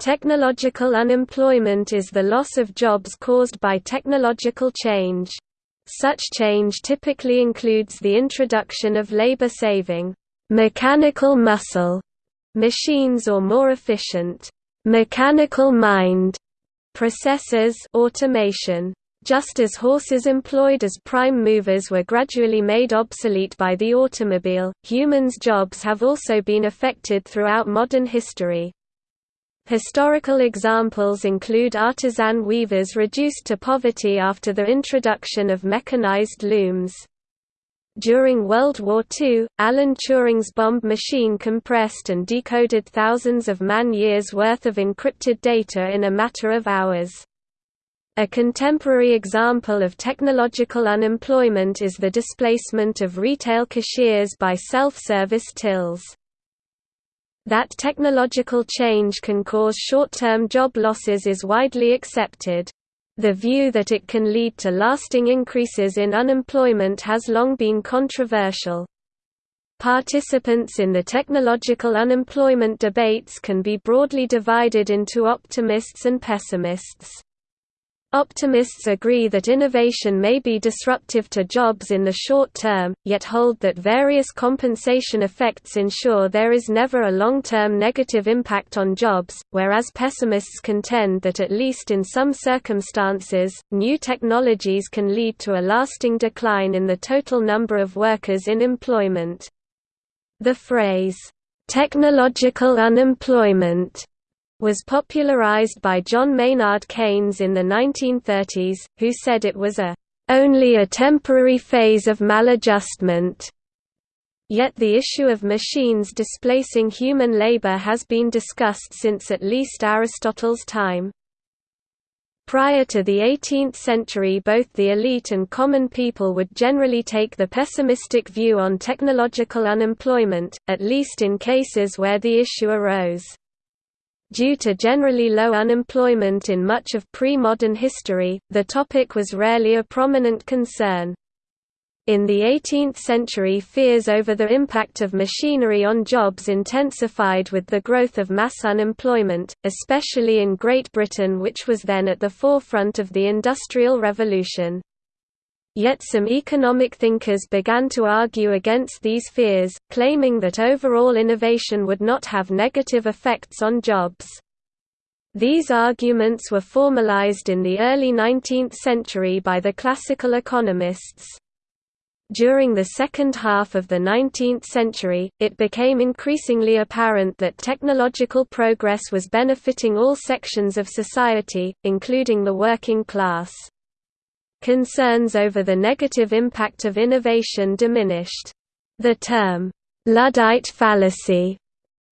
Technological unemployment is the loss of jobs caused by technological change. Such change typically includes the introduction of labor-saving, mechanical muscle machines or more efficient, mechanical mind processes automation. Just as horses employed as prime movers were gradually made obsolete by the automobile, humans' jobs have also been affected throughout modern history. Historical examples include artisan weavers reduced to poverty after the introduction of mechanized looms. During World War II, Alan Turing's Bombe machine compressed and decoded thousands of man-years worth of encrypted data in a matter of hours. A contemporary example of technological unemployment is the displacement of retail cashiers by self-service tills. That technological change can cause short-term job losses is widely accepted. The view that it can lead to lasting increases in unemployment has long been controversial. Participants in the technological unemployment debates can be broadly divided into optimists and pessimists. Optimists agree that innovation may be disruptive to jobs in the short term, yet hold that various compensation effects ensure there is never a long-term negative impact on jobs, whereas pessimists contend that at least in some circumstances, new technologies can lead to a lasting decline in the total number of workers in employment. The phrase, "...technological unemployment", was popularized by John Maynard Keynes in the 1930s, who said it was a only a temporary phase of maladjustment. Yet the issue of machines displacing human labor has been discussed since at least Aristotle's time. Prior to the 18th century both the elite and common people would generally take the pessimistic view on technological unemployment, at least in cases where the issue arose. Due to generally low unemployment in much of pre-modern history, the topic was rarely a prominent concern. In the 18th century fears over the impact of machinery on jobs intensified with the growth of mass unemployment, especially in Great Britain which was then at the forefront of the Industrial Revolution. Yet some economic thinkers began to argue against these fears, claiming that overall innovation would not have negative effects on jobs. These arguments were formalized in the early 19th century by the classical economists. During the second half of the 19th century, it became increasingly apparent that technological progress was benefiting all sections of society, including the working class. Concerns over the negative impact of innovation diminished. The term, Luddite fallacy,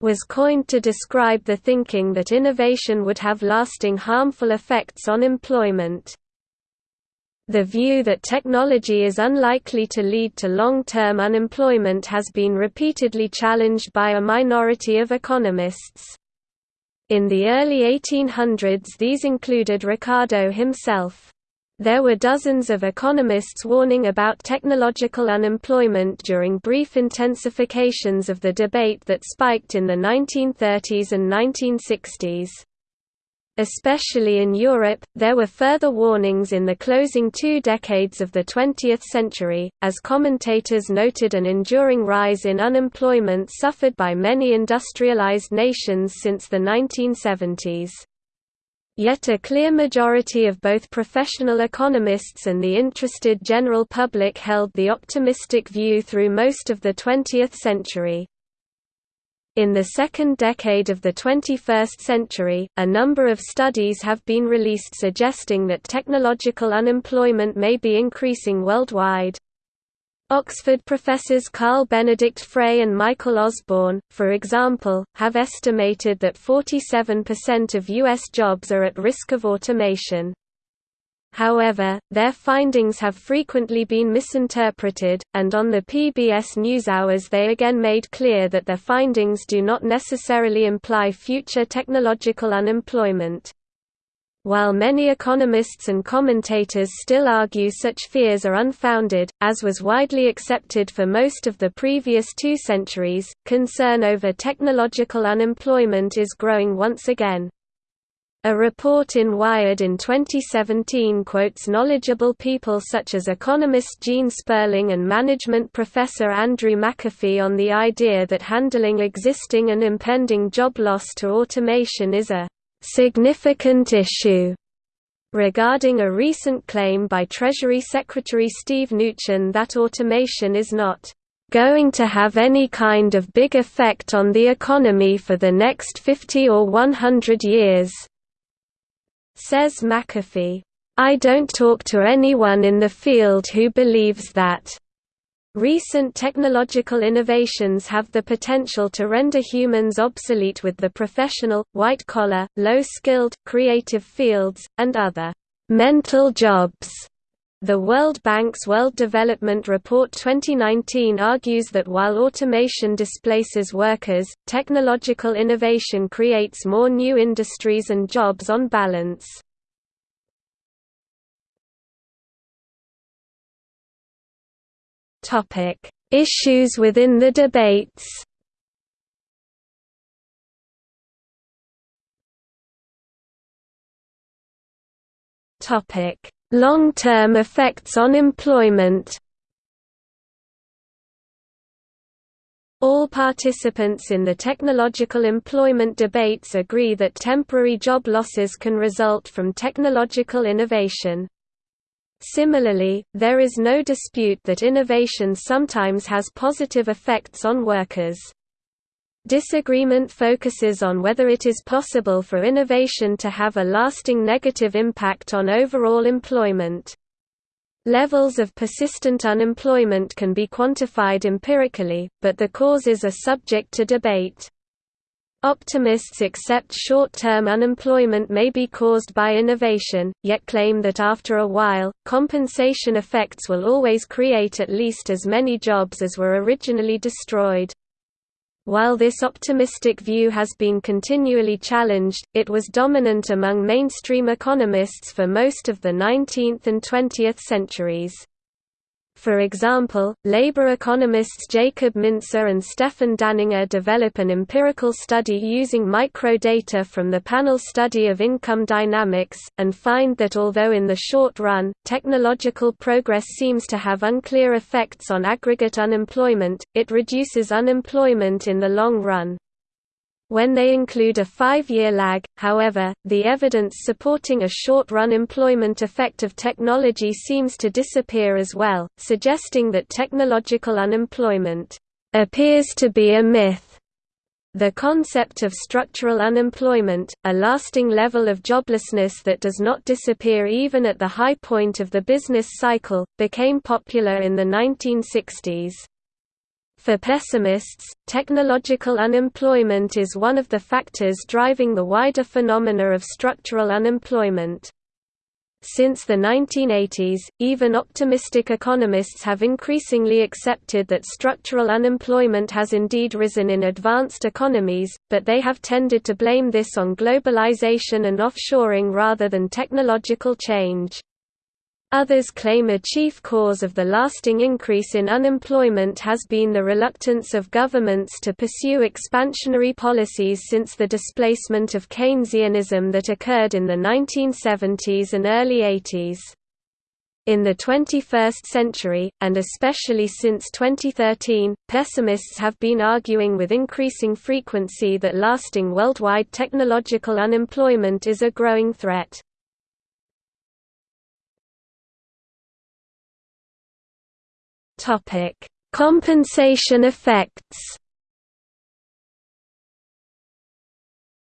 was coined to describe the thinking that innovation would have lasting harmful effects on employment. The view that technology is unlikely to lead to long-term unemployment has been repeatedly challenged by a minority of economists. In the early 1800s these included Ricardo himself. There were dozens of economists warning about technological unemployment during brief intensifications of the debate that spiked in the 1930s and 1960s. Especially in Europe, there were further warnings in the closing two decades of the 20th century, as commentators noted an enduring rise in unemployment suffered by many industrialized nations since the 1970s. Yet a clear majority of both professional economists and the interested general public held the optimistic view through most of the 20th century. In the second decade of the 21st century, a number of studies have been released suggesting that technological unemployment may be increasing worldwide. Oxford professors Carl Benedikt Frey and Michael Osborne, for example, have estimated that 47% of U.S. jobs are at risk of automation. However, their findings have frequently been misinterpreted, and on the PBS NewsHours they again made clear that their findings do not necessarily imply future technological unemployment. While many economists and commentators still argue such fears are unfounded, as was widely accepted for most of the previous two centuries, concern over technological unemployment is growing once again. A report in Wired in 2017 quotes knowledgeable people such as economist Gene Sperling and management professor Andrew McAfee on the idea that handling existing and impending job loss to automation is a significant issue. Regarding a recent claim by Treasury Secretary Steve Mnuchin that automation is not going to have any kind of big effect on the economy for the next 50 or 100 years. Says McAfee, I don't talk to anyone in the field who believes that. Recent technological innovations have the potential to render humans obsolete with the professional, white-collar, low-skilled, creative fields, and other mental jobs. The World Bank's World Development Report 2019 argues that while automation displaces workers, technological innovation creates more new industries and jobs on balance. Topic: Issues within the debates. Topic: Long-term effects on employment. All participants in the technological employment debates agree that temporary job losses can result from technological innovation. Similarly, there is no dispute that innovation sometimes has positive effects on workers. Disagreement focuses on whether it is possible for innovation to have a lasting negative impact on overall employment. Levels of persistent unemployment can be quantified empirically, but the causes are subject to debate. Optimists accept short-term unemployment may be caused by innovation, yet claim that after a while, compensation effects will always create at least as many jobs as were originally destroyed. While this optimistic view has been continually challenged, it was dominant among mainstream economists for most of the 19th and 20th centuries. For example, labor economists Jacob Mincer and Stefan Danninger develop an empirical study using microdata from the panel study of income dynamics, and find that although in the short run, technological progress seems to have unclear effects on aggregate unemployment, it reduces unemployment in the long run. When they include a five-year lag, however, the evidence supporting a short-run employment effect of technology seems to disappear as well, suggesting that technological unemployment appears to be a myth. The concept of structural unemployment, a lasting level of joblessness that does not disappear even at the high point of the business cycle, became popular in the 1960s. For pessimists, technological unemployment is one of the factors driving the wider phenomena of structural unemployment. Since the 1980s, even optimistic economists have increasingly accepted that structural unemployment has indeed risen in advanced economies, but they have tended to blame this on globalization and offshoring rather than technological change. Others claim a chief cause of the lasting increase in unemployment has been the reluctance of governments to pursue expansionary policies since the displacement of Keynesianism that occurred in the 1970s and early 80s. In the 21st century, and especially since 2013, pessimists have been arguing with increasing frequency that lasting worldwide technological unemployment is a growing threat. Topic: Compensation effects.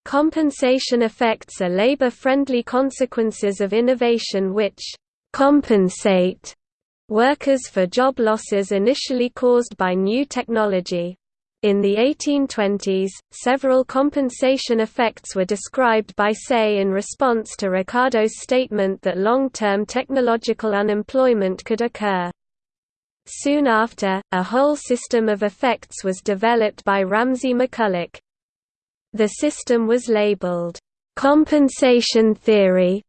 Compensation effects are labor-friendly consequences of innovation which compensate workers for job losses initially caused by new technology. In the 1820s, several compensation effects were described by Say in response to Ricardo's statement that long-term technological unemployment could occur. Soon after, a whole system of effects was developed by Ramsay McCulloch. The system was labeled, "...compensation theory",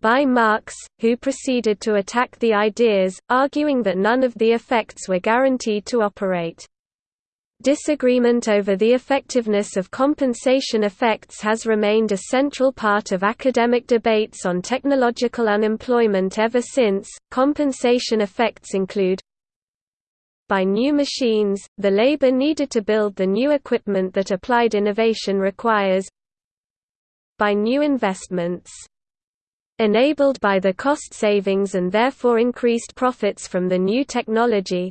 by Marx, who proceeded to attack the ideas, arguing that none of the effects were guaranteed to operate. Disagreement over the effectiveness of compensation effects has remained a central part of academic debates on technological unemployment ever since. Compensation effects include by new machines, the labor needed to build the new equipment that applied innovation requires. By new investments. Enabled by the cost savings and therefore increased profits from the new technology.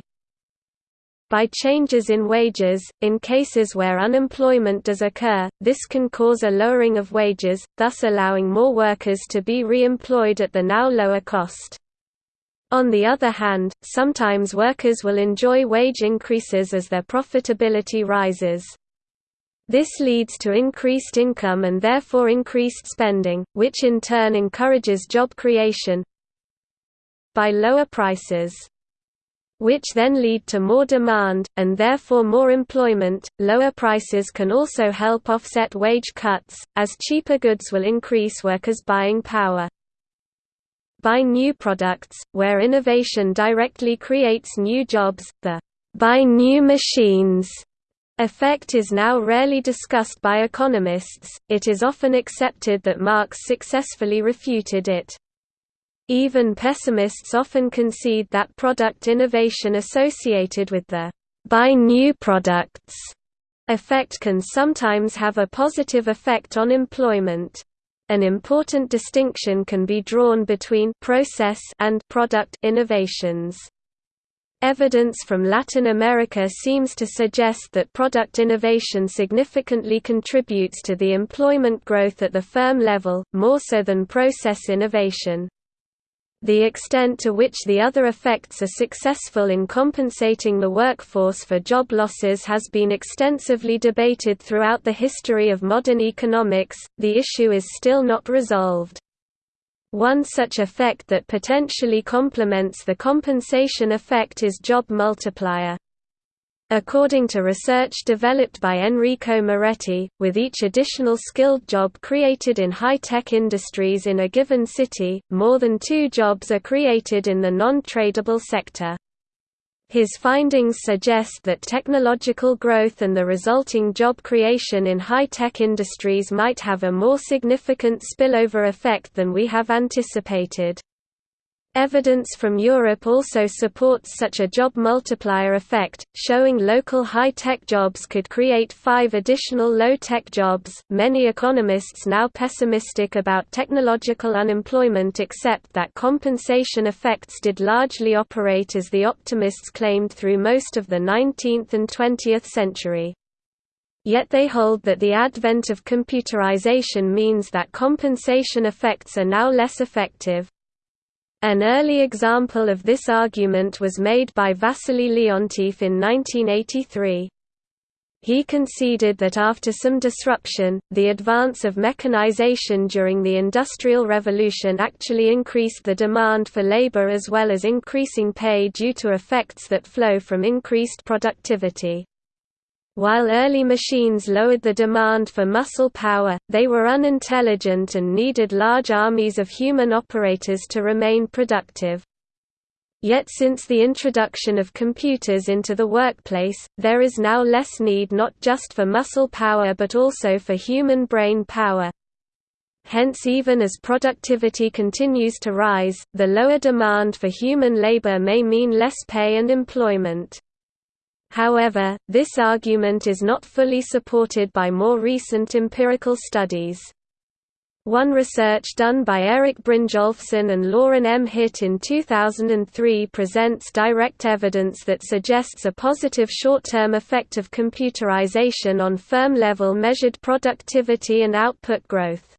By changes in wages, in cases where unemployment does occur, this can cause a lowering of wages, thus allowing more workers to be re-employed at the now lower cost. On the other hand, sometimes workers will enjoy wage increases as their profitability rises. This leads to increased income and therefore increased spending, which in turn encourages job creation by lower prices which then lead to more demand, and therefore more employment. Lower prices can also help offset wage cuts, as cheaper goods will increase workers' buying power. Buy new products, where innovation directly creates new jobs, the buy new machines effect is now rarely discussed by economists, it is often accepted that Marx successfully refuted it. Even pessimists often concede that product innovation associated with the buy new products effect can sometimes have a positive effect on employment. An important distinction can be drawn between process and product innovations. Evidence from Latin America seems to suggest that product innovation significantly contributes to the employment growth at the firm level, more so than process innovation. The extent to which the other effects are successful in compensating the workforce for job losses has been extensively debated throughout the history of modern economics, the issue is still not resolved. One such effect that potentially complements the compensation effect is job multiplier. According to research developed by Enrico Moretti, with each additional skilled job created in high-tech industries in a given city, more than two jobs are created in the non-tradable sector. His findings suggest that technological growth and the resulting job creation in high-tech industries might have a more significant spillover effect than we have anticipated. Evidence from Europe also supports such a job multiplier effect, showing local high-tech jobs could create five additional low-tech jobs. Many economists now pessimistic about technological unemployment accept that compensation effects did largely operate as the optimists claimed through most of the 19th and 20th century. Yet they hold that the advent of computerization means that compensation effects are now less effective. An early example of this argument was made by Wassily Leontief in 1983. He conceded that after some disruption, the advance of mechanization during the Industrial Revolution actually increased the demand for labor as well as increasing pay due to effects that flow from increased productivity. While early machines lowered the demand for muscle power, they were unintelligent and needed large armies of human operators to remain productive. Yet since the introduction of computers into the workplace, there is now less need not just for muscle power but also for human brain power. Hence even as productivity continues to rise, the lower demand for human labor may mean less pay and employment. However, this argument is not fully supported by more recent empirical studies. One research done by Eric Brynjolfsson and Lorin M. Hitt in 2003 presents direct evidence that suggests a positive short-term effect of computerization on firm-level measured productivity and output growth.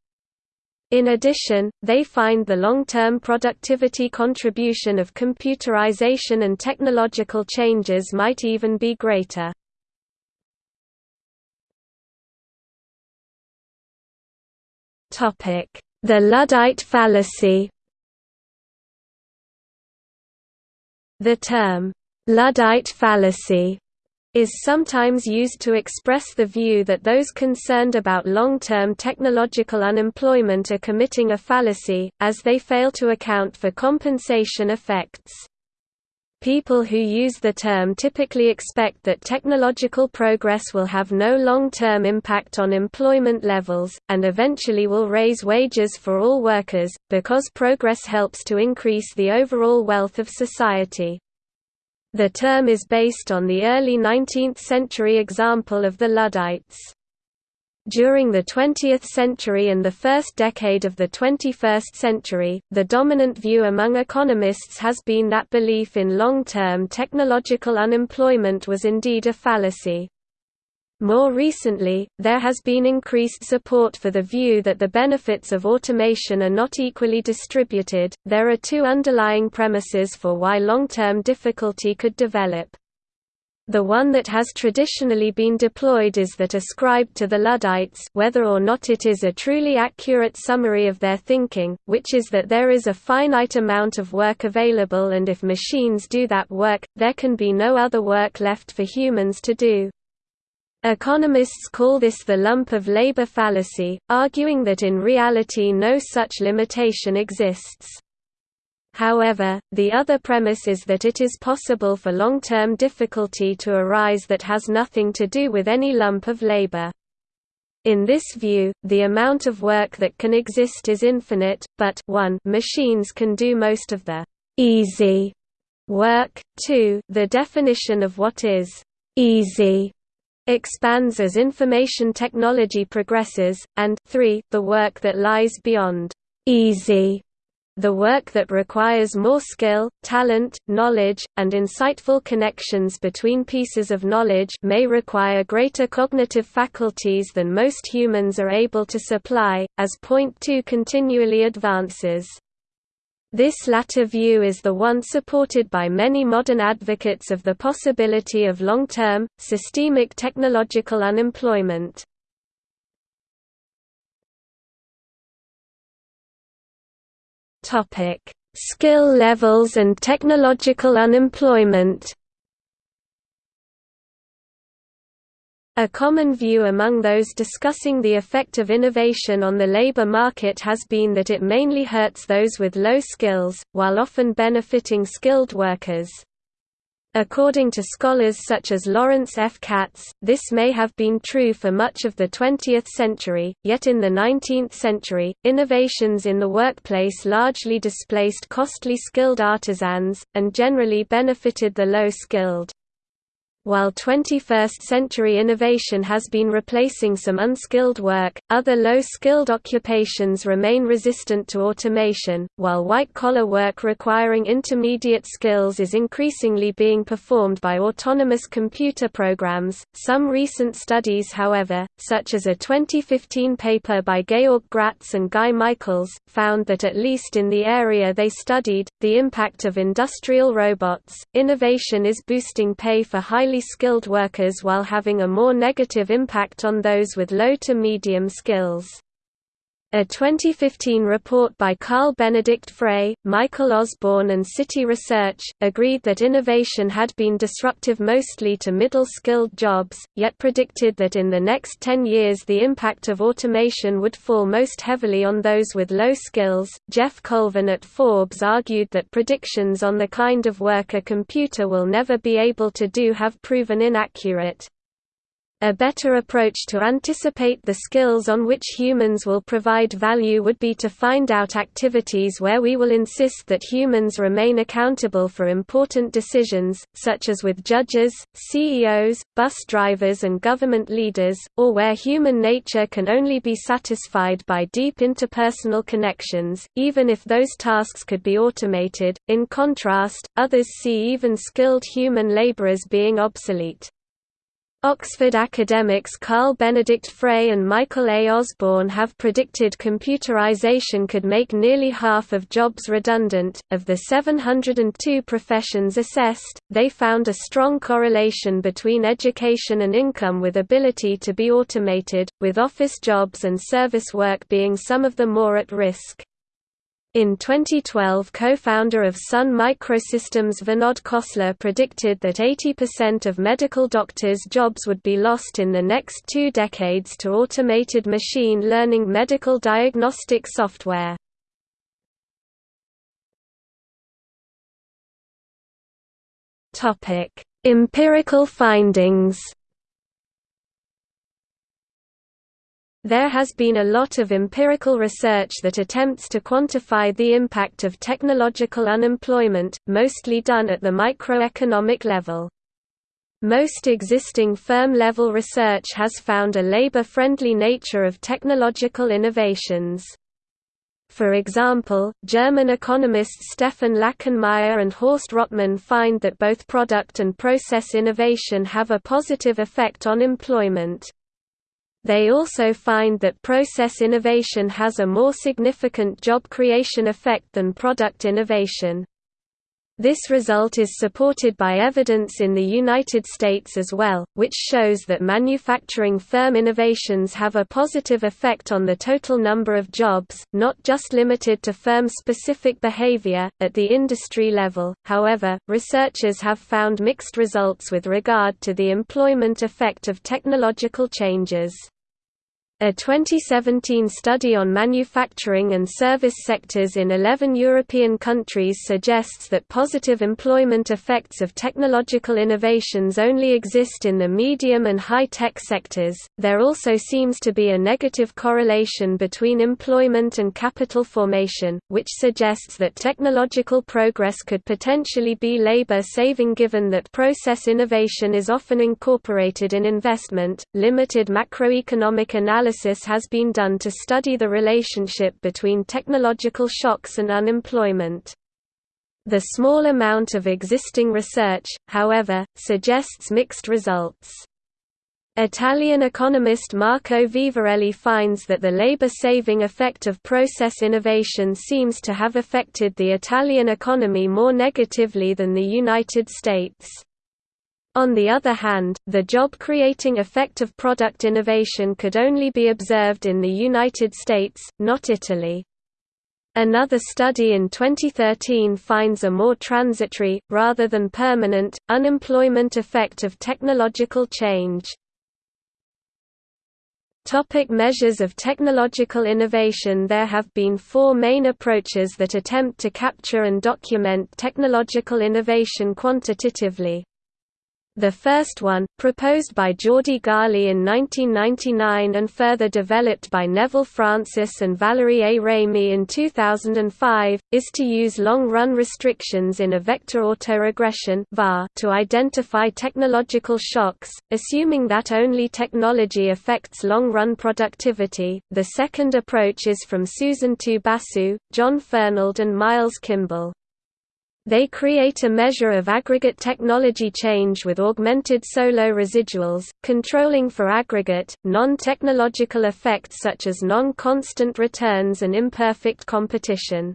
In addition, they find the long-term productivity contribution of computerization and technological changes might even be greater. The Luddite fallacy The term, Luddite fallacy is sometimes used to express the view that those concerned about long-term technological unemployment are committing a fallacy, as they fail to account for compensation effects. People who use the term typically expect that technological progress will have no long-term impact on employment levels, and eventually will raise wages for all workers, because progress helps to increase the overall wealth of society. The term is based on the early 19th century example of the Luddites. During the 20th century and the first decade of the 21st century, the dominant view among economists has been that belief in long-term technological unemployment was indeed a fallacy. More recently, there has been increased support for the view that the benefits of automation are not equally distributed. There are two underlying premises for why long-term difficulty could develop. The one that has traditionally been deployed is that ascribed to the Luddites whether or not it is a truly accurate summary of their thinking, which is that there is a finite amount of work available and if machines do that work, there can be no other work left for humans to do. Economists call this the lump of labor fallacy, arguing that in reality no such limitation exists. However, the other premise is that it is possible for long-term difficulty to arise that has nothing to do with any lump of labor. In this view, the amount of work that can exist is infinite, but 1 machines can do most of the «easy» work, 2 the definition of what is «easy» expands as information technology progresses, and 3 the work that lies beyond «easy» the work that requires more skill, talent, knowledge, and insightful connections between pieces of knowledge may require greater cognitive faculties than most humans are able to supply, as point 2 continually advances. This latter view is the one supported by many modern advocates of the possibility of long-term, systemic technological unemployment. Skill levels and technological unemployment. A common view among those discussing the effect of innovation on the labor market has been that it mainly hurts those with low skills, while often benefiting skilled workers. According to scholars such as Lawrence F. Katz, this may have been true for much of the 20th century, yet in the 19th century, innovations in the workplace largely displaced costly skilled artisans, and generally benefited the low-skilled. While 21st-century innovation has been replacing some unskilled work, other low-skilled occupations remain resistant to automation, while white-collar work requiring intermediate skills is increasingly being performed by autonomous computer programs. Some recent studies however, such as a 2015 paper by Georg Graetz and Guy Michaels, found that at least in the area they studied, the impact of industrial robots, innovation is boosting pay for highly highly skilled workers while having a more negative impact on those with low to medium skills. A 2015 report by Carl Benedikt Frey, Michael Osborne and Citi Research, agreed that innovation had been disruptive mostly to middle-skilled jobs, yet predicted that in the next 10 years the impact of automation would fall most heavily on those with low skills. Geoff Colvin at Forbes argued that predictions on the kind of work a computer will never be able to do have proven inaccurate. A better approach to anticipate the skills on which humans will provide value would be to find out activities where we will insist that humans remain accountable for important decisions, such as with judges, CEOs, bus drivers and government leaders, or where human nature can only be satisfied by deep interpersonal connections, even if those tasks could be automated. In contrast, others see even skilled human laborers being obsolete. Oxford academics Carl Benedikt Frey and Michael A. Osborne have predicted computerization could make nearly half of jobs redundant. Of the 702 professions assessed, they found a strong correlation between education and income with ability to be automated, with office jobs and service work being some of the more at risk. In 2012 co-founder of Sun Microsystems Vinod Khosla predicted that 80% of medical doctors' jobs would be lost in the next two decades to automated machine learning medical diagnostic software. Empirical findings There has been a lot of empirical research that attempts to quantify the impact of technological unemployment, mostly done at the microeconomic level. Most existing firm-level research has found a labor-friendly nature of technological innovations. For example, German economists Stefan Lachenmaier and Horst Rottmann find that both product and process innovation have a positive effect on employment. They also find that process innovation has a more significant job creation effect than product innovation. This result is supported by evidence in the United States as well, which shows that manufacturing firm innovations have a positive effect on the total number of jobs, not just limited to firm specific behavior. At the industry level, however, researchers have found mixed results with regard to the employment effect of technological changes. A 2017 study on manufacturing and service sectors in 11 European countries suggests that positive employment effects of technological innovations only exist in the medium and high-tech sectors. There also seems to be a negative correlation between employment and capital formation, which suggests that technological progress could potentially be labor saving given that process innovation is often incorporated in investment. Limited macroeconomic analysis analysis has been done to study the relationship between technological shocks and unemployment. The small amount of existing research, however, suggests mixed results. Italian economist Marco Vivarelli finds that the labor-saving effect of process innovation seems to have affected the Italian economy more negatively than the United States. On the other hand, the job-creating effect of product innovation could only be observed in the United States, not Italy. Another study in 2013 finds a more transitory, rather than permanent, unemployment effect of technological change. Topic measures of technological innovation There have been four main approaches that attempt to capture and document technological innovation quantitatively. The first one, proposed by Jordi Gali in 1999 and further developed by Neville Francis and Valerie A. Ramey in 2005, is to use long-run restrictions in a vector autoregression to identify technological shocks, assuming that only technology affects long-run productivity. The second approach is from Susanto Basu, John Fernald and Miles Kimball. They create a measure of aggregate technology change with augmented Solow residuals, controlling for aggregate, non-technological effects such as non-constant returns and imperfect competition.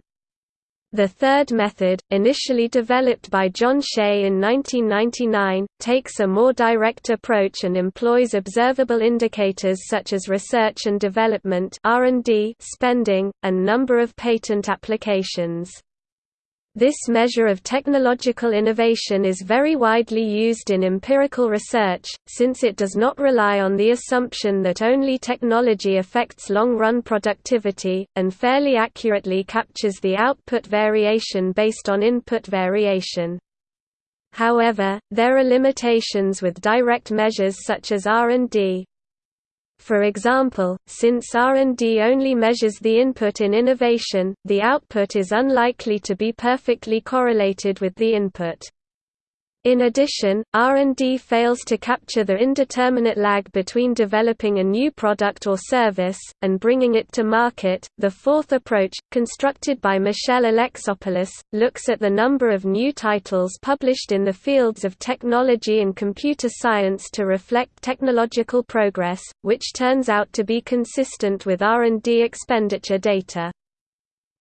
The third method, initially developed by John Shea in 1999, takes a more direct approach and employs observable indicators such as research and development spending, and number of patent applications. This measure of technological innovation is very widely used in empirical research, since it does not rely on the assumption that only technology affects long-run productivity, and fairly accurately captures the output variation based on input variation. However, there are limitations with direct measures such as R&D, for example, since R&D only measures the input in innovation, the output is unlikely to be perfectly correlated with the input. In addition, R&D fails to capture the indeterminate lag between developing a new product or service, and bringing it to market. The fourth approach, constructed by Michelle Alexopoulos, looks at the number of new titles published in the fields of technology and computer science to reflect technological progress, which turns out to be consistent with R&D expenditure data.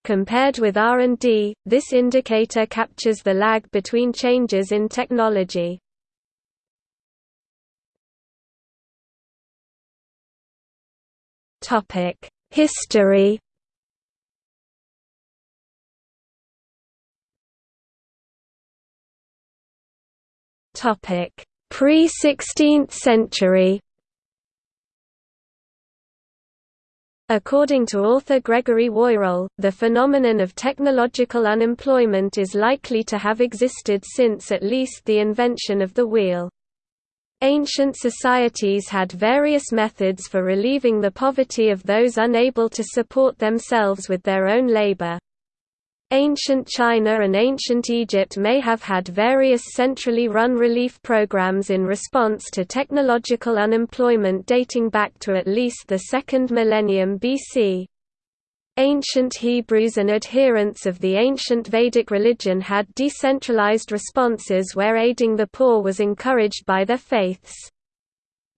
Compared with R&D, this indicator captures the lag between changes in technology. History Pre-16th century According to author Gregory Woirol, the phenomenon of technological unemployment is likely to have existed since at least the invention of the wheel. Ancient societies had various methods for relieving the poverty of those unable to support themselves with their own labor. Ancient China and ancient Egypt may have had various centrally run relief programs in response to technological unemployment dating back to at least the second millennium BC. Ancient Hebrews and adherents of the ancient Vedic religion had decentralized responses where aiding the poor was encouraged by their faiths.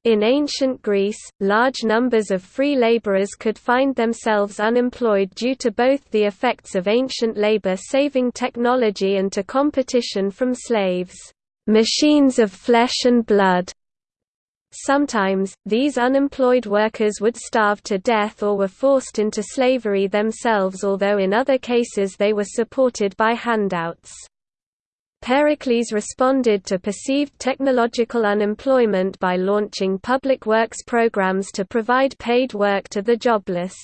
In ancient Greece, large numbers of free laborers could find themselves unemployed due to both the effects of ancient labor-saving technology and to competition from slaves, machines of flesh and blood. Sometimes, these unemployed workers would starve to death or were forced into slavery themselves although in other cases they were supported by handouts. Pericles responded to perceived technological unemployment by launching public works programs to provide paid work to the jobless.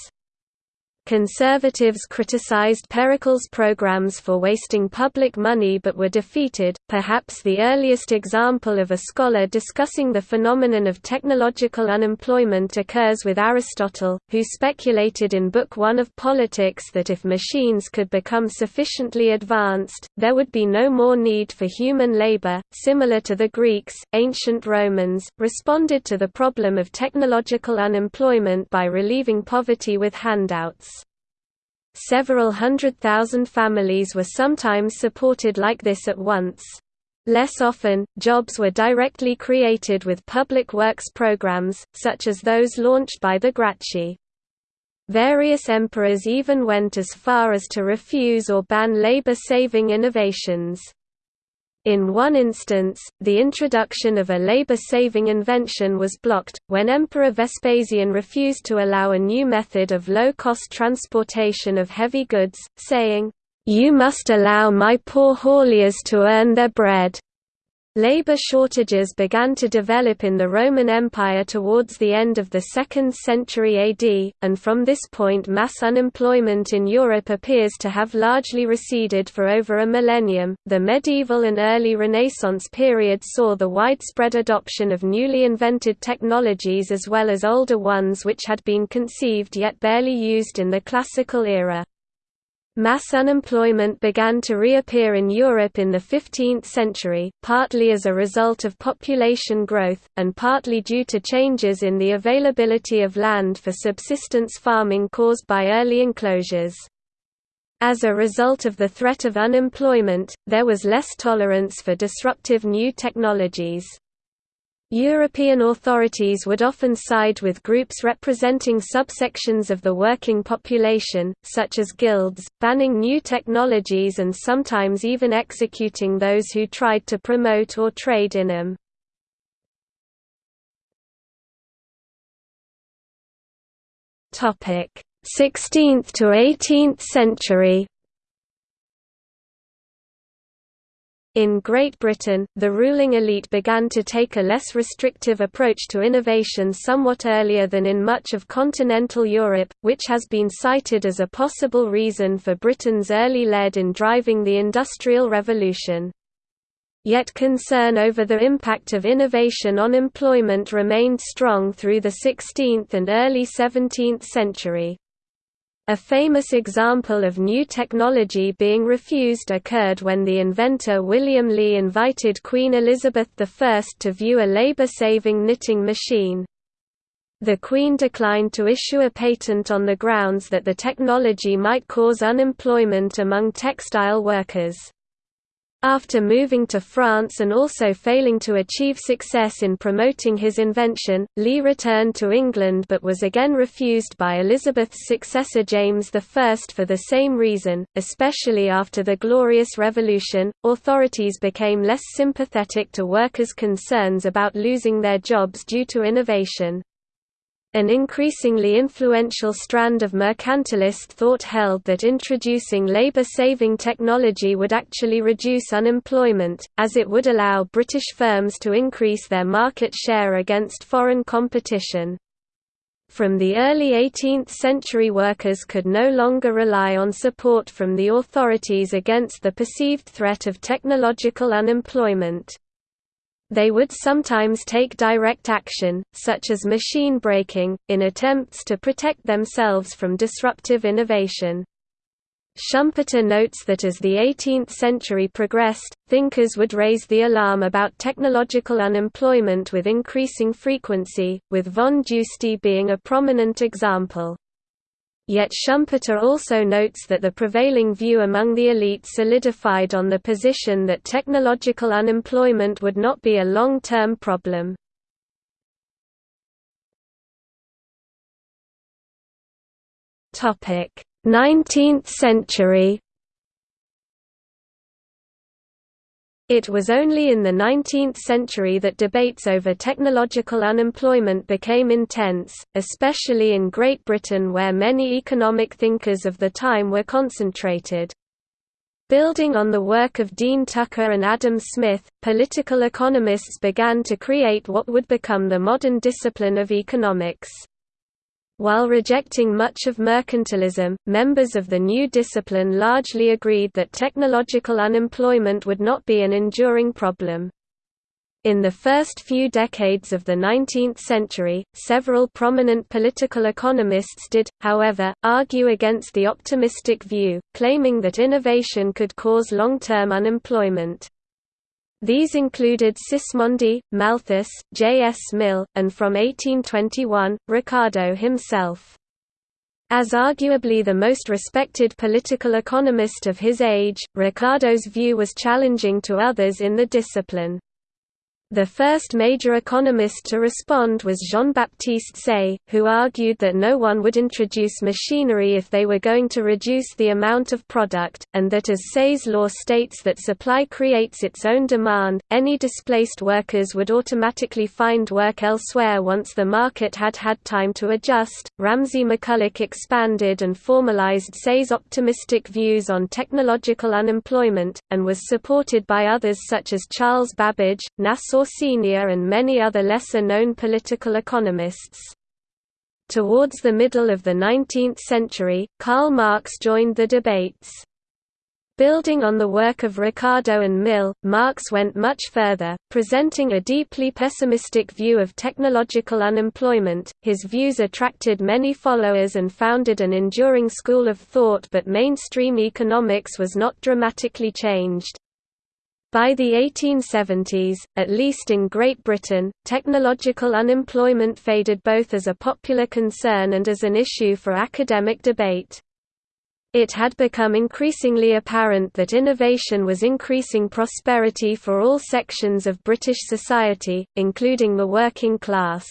Conservatives criticized Pericles' programs for wasting public money but were defeated. Perhaps the earliest example of a scholar discussing the phenomenon of technological unemployment occurs with Aristotle, who speculated in Book One of Politics that if machines could become sufficiently advanced, there would be no more need for human labor. Similar to the Greeks, ancient Romans responded to the problem of technological unemployment by relieving poverty with handouts. Several hundred thousand families were sometimes supported like this at once. Less often, jobs were directly created with public works programs, such as those launched by the Gracchi. Various emperors even went as far as to refuse or ban labor-saving innovations. In one instance, the introduction of a labor-saving invention was blocked, when Emperor Vespasian refused to allow a new method of low-cost transportation of heavy goods, saying, "'You must allow my poor hauliers to earn their bread.' Labor shortages began to develop in the Roman Empire towards the end of the 2nd century AD, and from this point mass unemployment in Europe appears to have largely receded for over a millennium. The medieval and early Renaissance period saw the widespread adoption of newly invented technologies as well as older ones which had been conceived yet barely used in the classical era. Mass unemployment began to reappear in Europe in the 15th century, partly as a result of population growth, and partly due to changes in the availability of land for subsistence farming caused by early enclosures. As a result of the threat of unemployment, there was less tolerance for disruptive new technologies. European authorities would often side with groups representing subsections of the working population, such as guilds, banning new technologies and sometimes even executing those who tried to promote or trade in them. Topic: 16th to 18th century. In Great Britain, the ruling elite began to take a less restrictive approach to innovation somewhat earlier than in much of continental Europe, which has been cited as a possible reason for Britain's early lead in driving the Industrial Revolution. Yet concern over the impact of innovation on employment remained strong through the 16th and early 17th century. A famous example of new technology being refused occurred when the inventor William Lee invited Queen Elizabeth I to view a labor-saving knitting machine. The Queen declined to issue a patent on the grounds that the technology might cause unemployment among textile workers. After moving to France and also failing to achieve success in promoting his invention, Lee returned to England but was again refused by Elizabeth's successor James I for the same reason, especially after the Glorious Revolution. Authorities became less sympathetic to workers' concerns about losing their jobs due to innovation. An increasingly influential strand of mercantilist thought held that introducing labor-saving technology would actually reduce unemployment, as it would allow British firms to increase their market share against foreign competition. From the early 18th century workers could no longer rely on support from the authorities against the perceived threat of technological unemployment. They would sometimes take direct action, such as machine breaking, in attempts to protect themselves from disruptive innovation. Schumpeter notes that as the 18th century progressed, thinkers would raise the alarm about technological unemployment with increasing frequency, with von Justi being a prominent example. Yet Schumpeter also notes that the prevailing view among the elite solidified on the position that technological unemployment would not be a long-term problem. Topic 19th century It was only in the 19th century that debates over technological unemployment became intense, especially in Great Britain where many economic thinkers of the time were concentrated. Building on the work of Dean Tucker and Adam Smith, political economists began to create what would become the modern discipline of economics. While rejecting much of mercantilism, members of the new discipline largely agreed that technological unemployment would not be an enduring problem. In the first few decades of the 19th century, several prominent political economists did, however, argue against the optimistic view, claiming that innovation could cause long-term unemployment. These included Sismondi, Malthus, J. S. Mill, and from 1821, Ricardo himself. As arguably the most respected political economist of his age, Ricardo's view was challenging to others in the discipline. The first major economist to respond was Jean-Baptiste Say, who argued that no one would introduce machinery if they were going to reduce the amount of product, and that as Say's law states that supply creates its own demand, any displaced workers would automatically find work elsewhere once the market had had time to adjust. Ramsay McCulloch expanded and formalized Say's optimistic views on technological unemployment, and was supported by others such as Charles Babbage, Nassau Senior and many other lesser-known political economists. Towards the middle of the 19th century, Karl Marx joined the debates. Building on the work of Ricardo and Mill, Marx went much further, presenting a deeply pessimistic view of technological unemployment. His views attracted many followers and founded an enduring school of thought, but mainstream economics was not dramatically changed. By the 1870s, at least in Great Britain, technological unemployment faded both as a popular concern and as an issue for academic debate. It had become increasingly apparent that innovation was increasing prosperity for all sections of British society, including the working class.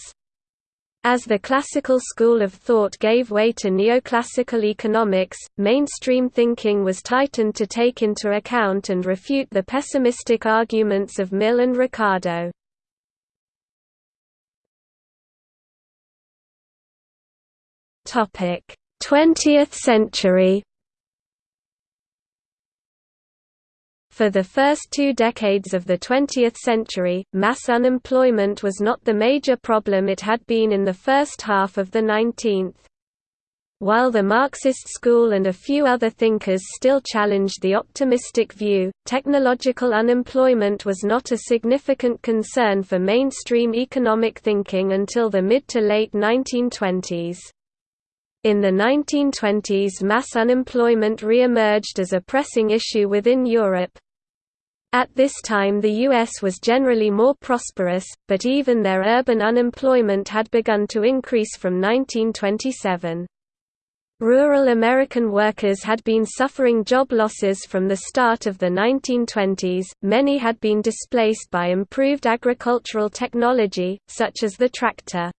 As the classical school of thought gave way to neoclassical economics, mainstream thinking was tightened to take into account and refute the pessimistic arguments of Mill and Ricardo. Topic: 20th century For the first two decades of the 20th century, mass unemployment was not the major problem it had been in the first half of the 19th. While the Marxist school and a few other thinkers still challenged the optimistic view, technological unemployment was not a significant concern for mainstream economic thinking until the mid to late 1920s. In the 1920s mass unemployment re-emerged as a pressing issue within Europe, at this time the U.S. was generally more prosperous, but even their urban unemployment had begun to increase from 1927. Rural American workers had been suffering job losses from the start of the 1920s, many had been displaced by improved agricultural technology, such as the tractor.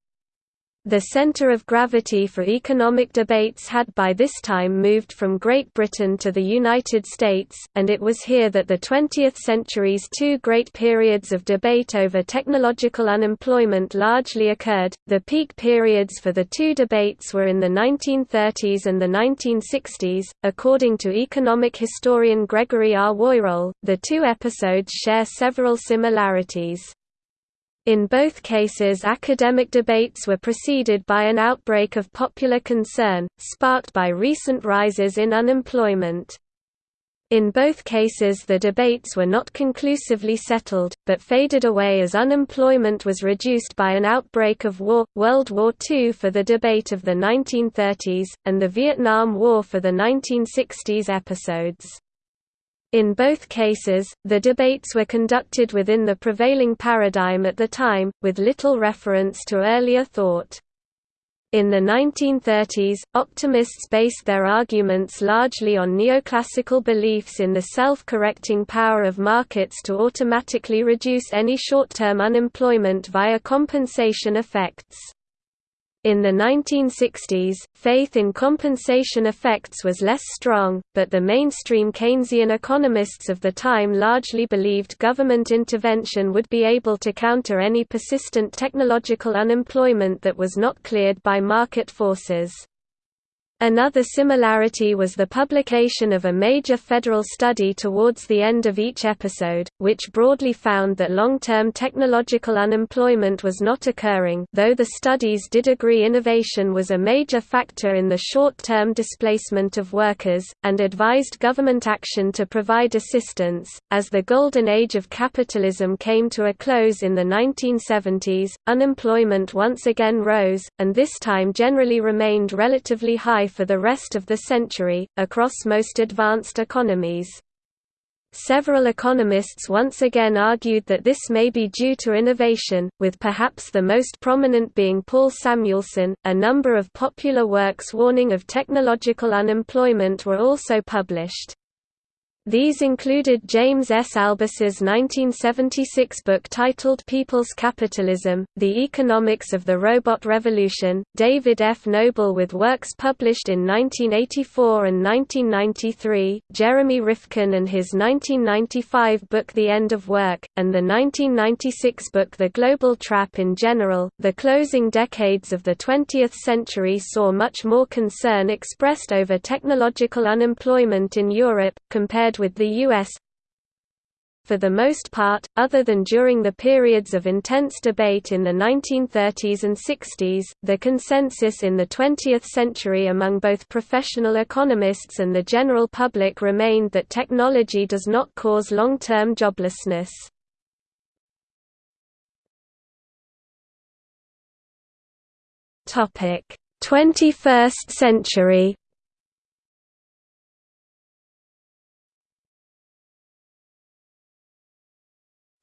The center of gravity for economic debates had by this time moved from Great Britain to the United States, and it was here that the 20th century's two great periods of debate over technological unemployment largely occurred. The peak periods for the two debates were in the 1930s and the 1960s. According to economic historian Gregory R. Woirol, the two episodes share several similarities. In both cases academic debates were preceded by an outbreak of popular concern, sparked by recent rises in unemployment. In both cases the debates were not conclusively settled, but faded away as unemployment was reduced by an outbreak of war, World War II for the debate of the 1930s, and the Vietnam War for the 1960s episodes. In both cases, the debates were conducted within the prevailing paradigm at the time, with little reference to earlier thought. In the 1930s, optimists based their arguments largely on neoclassical beliefs in the self-correcting power of markets to automatically reduce any short-term unemployment via compensation effects. In the 1960s, faith in compensation effects was less strong, but the mainstream Keynesian economists of the time largely believed government intervention would be able to counter any persistent technological unemployment that was not cleared by market forces. Another similarity was the publication of a major federal study towards the end of each episode, which broadly found that long-term technological unemployment was not occurring though the studies did agree innovation was a major factor in the short-term displacement of workers, and advised government action to provide assistance. As the golden age of capitalism came to a close in the 1970s, unemployment once again rose, and this time generally remained relatively high for the rest of the century, across most advanced economies. Several economists once again argued that this may be due to innovation, with perhaps the most prominent being Paul Samuelson. A number of popular works warning of technological unemployment were also published. These included James S. Albus's 1976 book titled People's Capitalism, The Economics of the Robot Revolution, David F. Noble with works published in 1984 and 1993, Jeremy Rifkin and his 1995 book The End of Work, and the 1996 book The Global Trap in general. The closing decades of the 20th century saw much more concern expressed over technological unemployment in Europe, compared compared with the U.S. For the most part, other than during the periods of intense debate in the 1930s and 60s, the consensus in the 20th century among both professional economists and the general public remained that technology does not cause long-term joblessness. Topic: 21st century.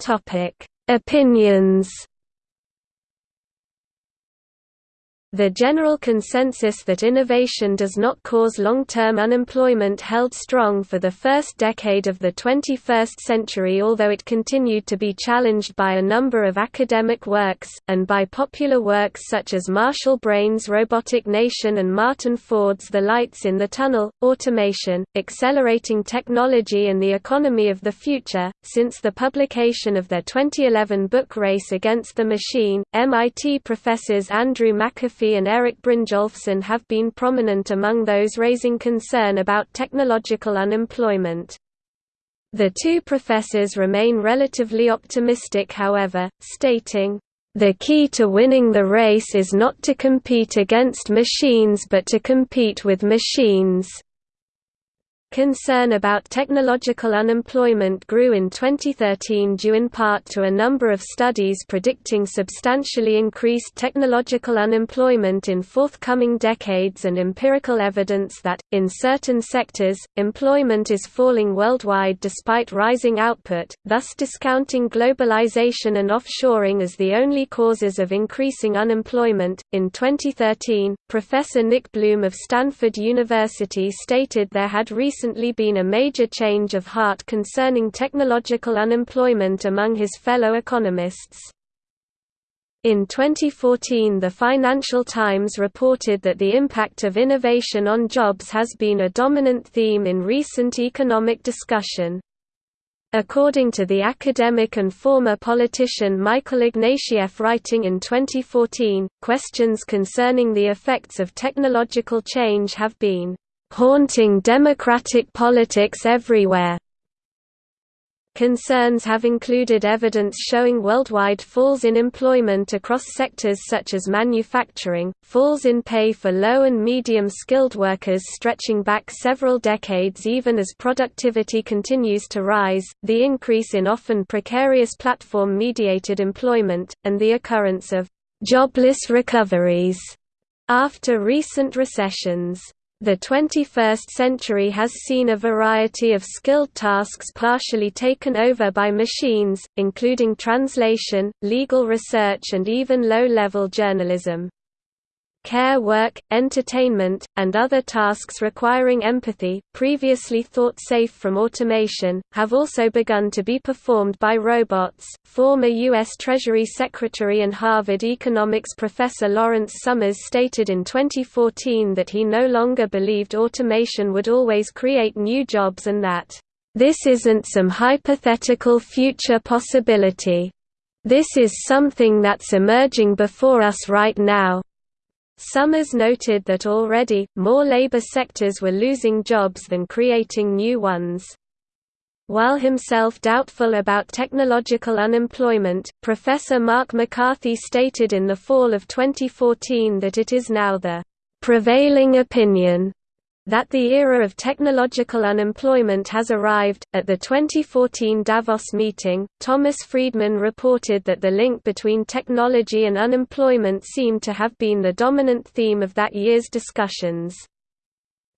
Topic: Opinions The general consensus that innovation does not cause long-term unemployment held strong for the first decade of the 21st century although it continued to be challenged by a number of academic works, and by popular works such as Marshall Brain's Robotic Nation and Martin Ford's The Lights in the Tunnel, Automation, Accelerating Technology and the Economy of the Future. Since the publication of their 2011 book Race Against the Machine, MIT professors Andrew McAfee and Eric Brynjolfsson have been prominent among those raising concern about technological unemployment. The two professors remain relatively optimistic however, stating, "...the key to winning the race is not to compete against machines but to compete with machines." Concern about technological unemployment grew in 2013 due in part to a number of studies predicting substantially increased technological unemployment in forthcoming decades and empirical evidence that, in certain sectors, employment is falling worldwide despite rising output, thus discounting globalization and offshoring as the only causes of increasing unemployment. In 2013, Professor Nick Bloom of Stanford University stated there had recently recently been a major change of heart concerning technological unemployment among his fellow economists. In 2014 the Financial Times reported that the impact of innovation on jobs has been a dominant theme in recent economic discussion. According to the academic and former politician Michael Ignatieff writing in 2014, questions concerning the effects of technological change have been haunting democratic politics everywhere. Concerns have included evidence showing worldwide falls in employment across sectors such as manufacturing, falls in pay for low and medium skilled workers stretching back several decades even as productivity continues to rise, the increase in often precarious platform-mediated employment, and the occurrence of «jobless recoveries» after recent recessions. The 21st century has seen a variety of skilled tasks partially taken over by machines, including translation, legal research and even low-level journalism care work, entertainment, and other tasks requiring empathy, previously thought safe from automation, have also begun to be performed by robots. Former U.S. Treasury Secretary and Harvard economics professor Lawrence Summers stated in 2014 that he no longer believed automation would always create new jobs and that, This isn't some hypothetical future possibility. This is something that's emerging before us right now. Summers noted that already, more labor sectors were losing jobs than creating new ones. While himself doubtful about technological unemployment, Professor Mark MacCarthy stated in the fall of 2014 that it is now the prevailing opinion that the era of technological unemployment has arrived. At the 2014 Davos meeting, Thomas Friedman reported that the link between technology and unemployment seemed to have been the dominant theme of that year's discussions.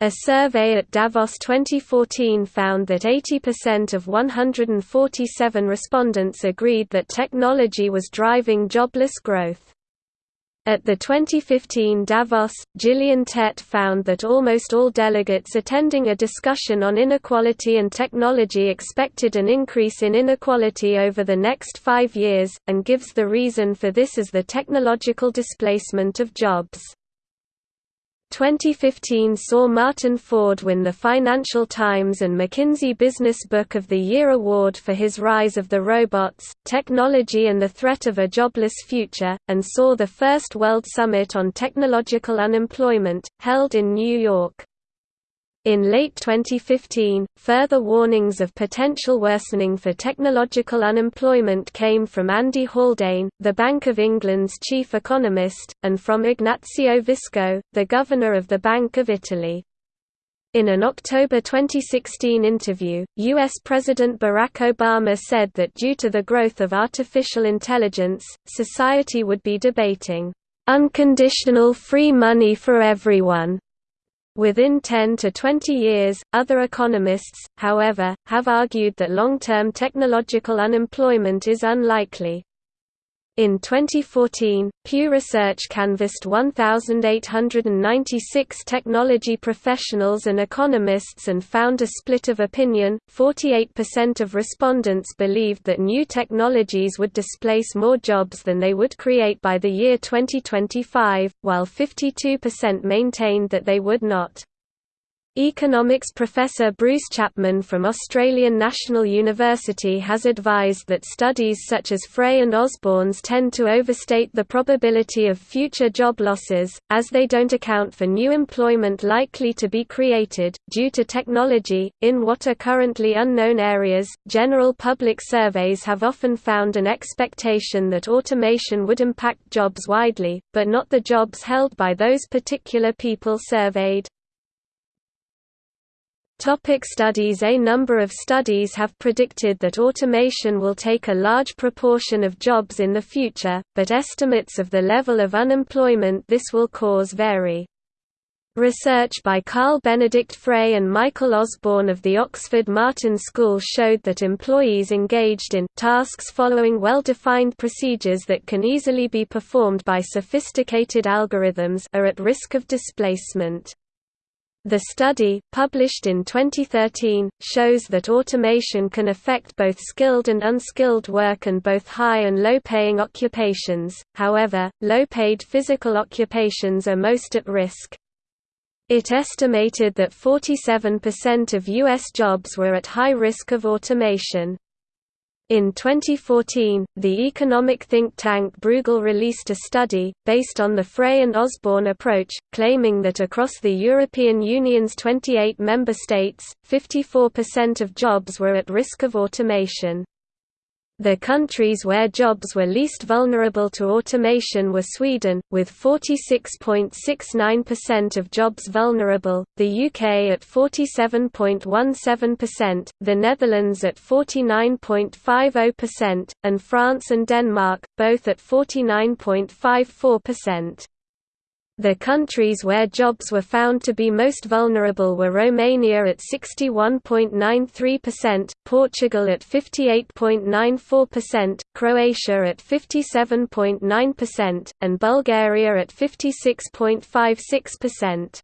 A survey at Davos 2014 found that 80% of 147 respondents agreed that technology was driving jobless growth. At the 2015 Davos, Gillian Tett found that almost all delegates attending a discussion on inequality and technology expected an increase in inequality over the next five years, and gives the reason for this as the technological displacement of jobs. 2015 saw Martin Ford win the Financial Times and McKinsey Business Book of the Year award for his Rise of the Robots, Technology and the Threat of a Jobless Future, and saw the first World Summit on Technological Unemployment, held in New York. In late 2015, further warnings of potential worsening for technological unemployment came from Andy Haldane, the Bank of England's chief economist, and from Ignazio Visco, the governor of the Bank of Italy. In an October 2016 interview, U.S. President Barack Obama said that due to the growth of artificial intelligence, society would be debating, "...unconditional free money for everyone." Within 10 to 20 years, other economists, however, have argued that long-term technological unemployment is unlikely. In 2014, Pew Research canvassed 1,896 technology professionals and economists and found a split of opinion. 48% of respondents believed that new technologies would displace more jobs than they would create by the year 2025, while 52% maintained that they would not. Economics professor Bruce Chapman from Australian National University has advised that studies such as Frey and Osborne's tend to overstate the probability of future job losses, as they don't account for new employment likely to be created, due to technology, in what are currently unknown areas. General public surveys have often found an expectation that automation would impact jobs widely, but not the jobs held by those particular people surveyed. Topic studies A number of studies have predicted that automation will take a large proportion of jobs in the future, but estimates of the level of unemployment this will cause vary. Research by Carl Benedikt Frey and Michael Osborne of the Oxford Martin School showed that employees engaged in tasks following well-defined procedures that can easily be performed by sophisticated algorithms are at risk of displacement. The study, published in 2013, shows that automation can affect both skilled and unskilled work and both high and low-paying occupations, however, low-paid physical occupations are most at risk. It estimated that 47% of U.S. jobs were at high risk of automation. In 2014, the economic think tank Bruegel released a study, based on the Frey and Osborne approach, claiming that across the European Union's 28 member states, 54% of jobs were at risk of automation. The countries where jobs were least vulnerable to automation were Sweden, with 46.69% of jobs vulnerable, the UK at 47.17%, the Netherlands at 49.50%, and France and Denmark, both at 49.54%. The countries where jobs were found to be most vulnerable were Romania at 61.93%, Portugal at 58.94%, Croatia at 57.9%, and Bulgaria at 56.56%.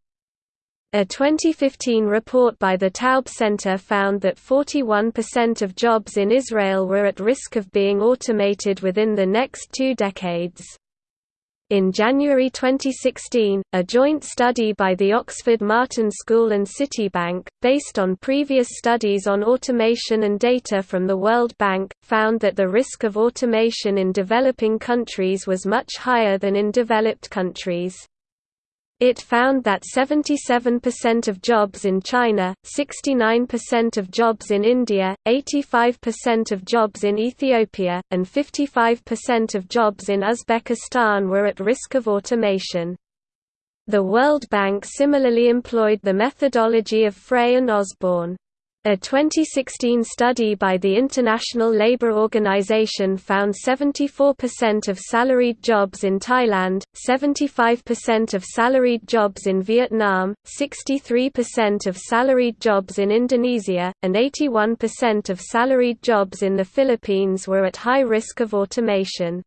A 2015 report by the Taub Center found that 41% of jobs in Israel were at risk of being automated within the next two decades. In January 2016, a joint study by the Oxford Martin School and Citibank, based on previous studies on automation and data from the World Bank, found that the risk of automation in developing countries was much higher than in developed countries. It found that 77% of jobs in China, 69% of jobs in India, 85% of jobs in Ethiopia, and 55% of jobs in Uzbekistan were at risk of automation. The World Bank similarly employed the methodology of Frey and Osborne. A 2016 study by the International Labour Organization found 74% of salaried jobs in Thailand, 75% of salaried jobs in Vietnam, 63% of salaried jobs in Indonesia, and 81% of salaried jobs in the Philippines were at high risk of automation.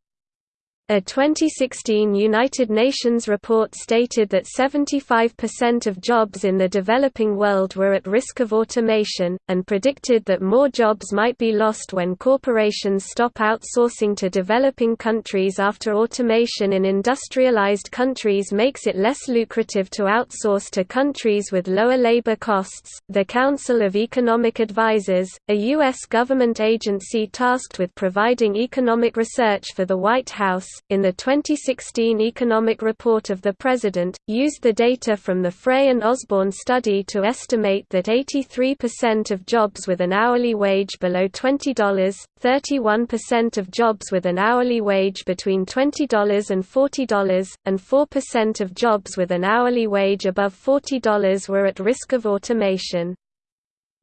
A 2016 United Nations report stated that 75% of jobs in the developing world were at risk of automation, and predicted that more jobs might be lost when corporations stop outsourcing to developing countries after automation in industrialized countries makes it less lucrative to outsource to countries with lower labor costs. The Council of Economic Advisers, a U.S. government agency tasked with providing economic research for the White House, in the 2016 Economic Report of the President, used the data from the Frey and Osborne study to estimate that 83% of jobs with an hourly wage below $20, 31% of jobs with an hourly wage between $20 and $40, and 4% of jobs with an hourly wage above $40 were at risk of automation.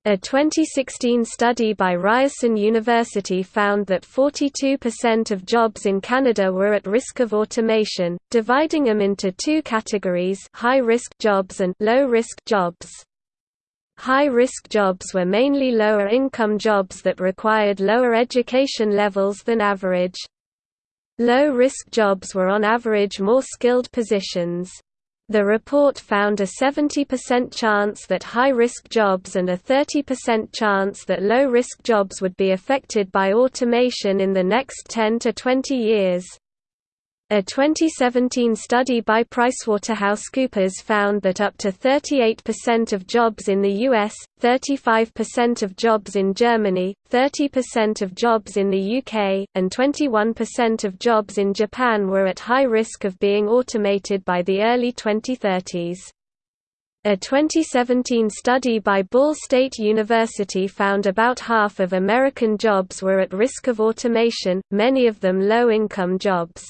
A 2016 study by Ryerson University found that 42% of jobs in Canada were at risk of automation, dividing them into two categories high-risk jobs and low-risk jobs. High-risk jobs were mainly lower-income jobs that required lower education levels than average. Low-risk jobs were on average more skilled positions. The report found a 70% chance that high-risk jobs and a 30% chance that low-risk jobs would be affected by automation in the next 10 to 20 years. A 2017 study by PricewaterhouseCoopers found that up to 38% of jobs in the US, 35% of jobs in Germany, 30% of jobs in the UK, and 21% of jobs in Japan were at high risk of being automated by the early 2030s. A 2017 study by Ball State University found about half of American jobs were at risk of automation, many of them low-income jobs.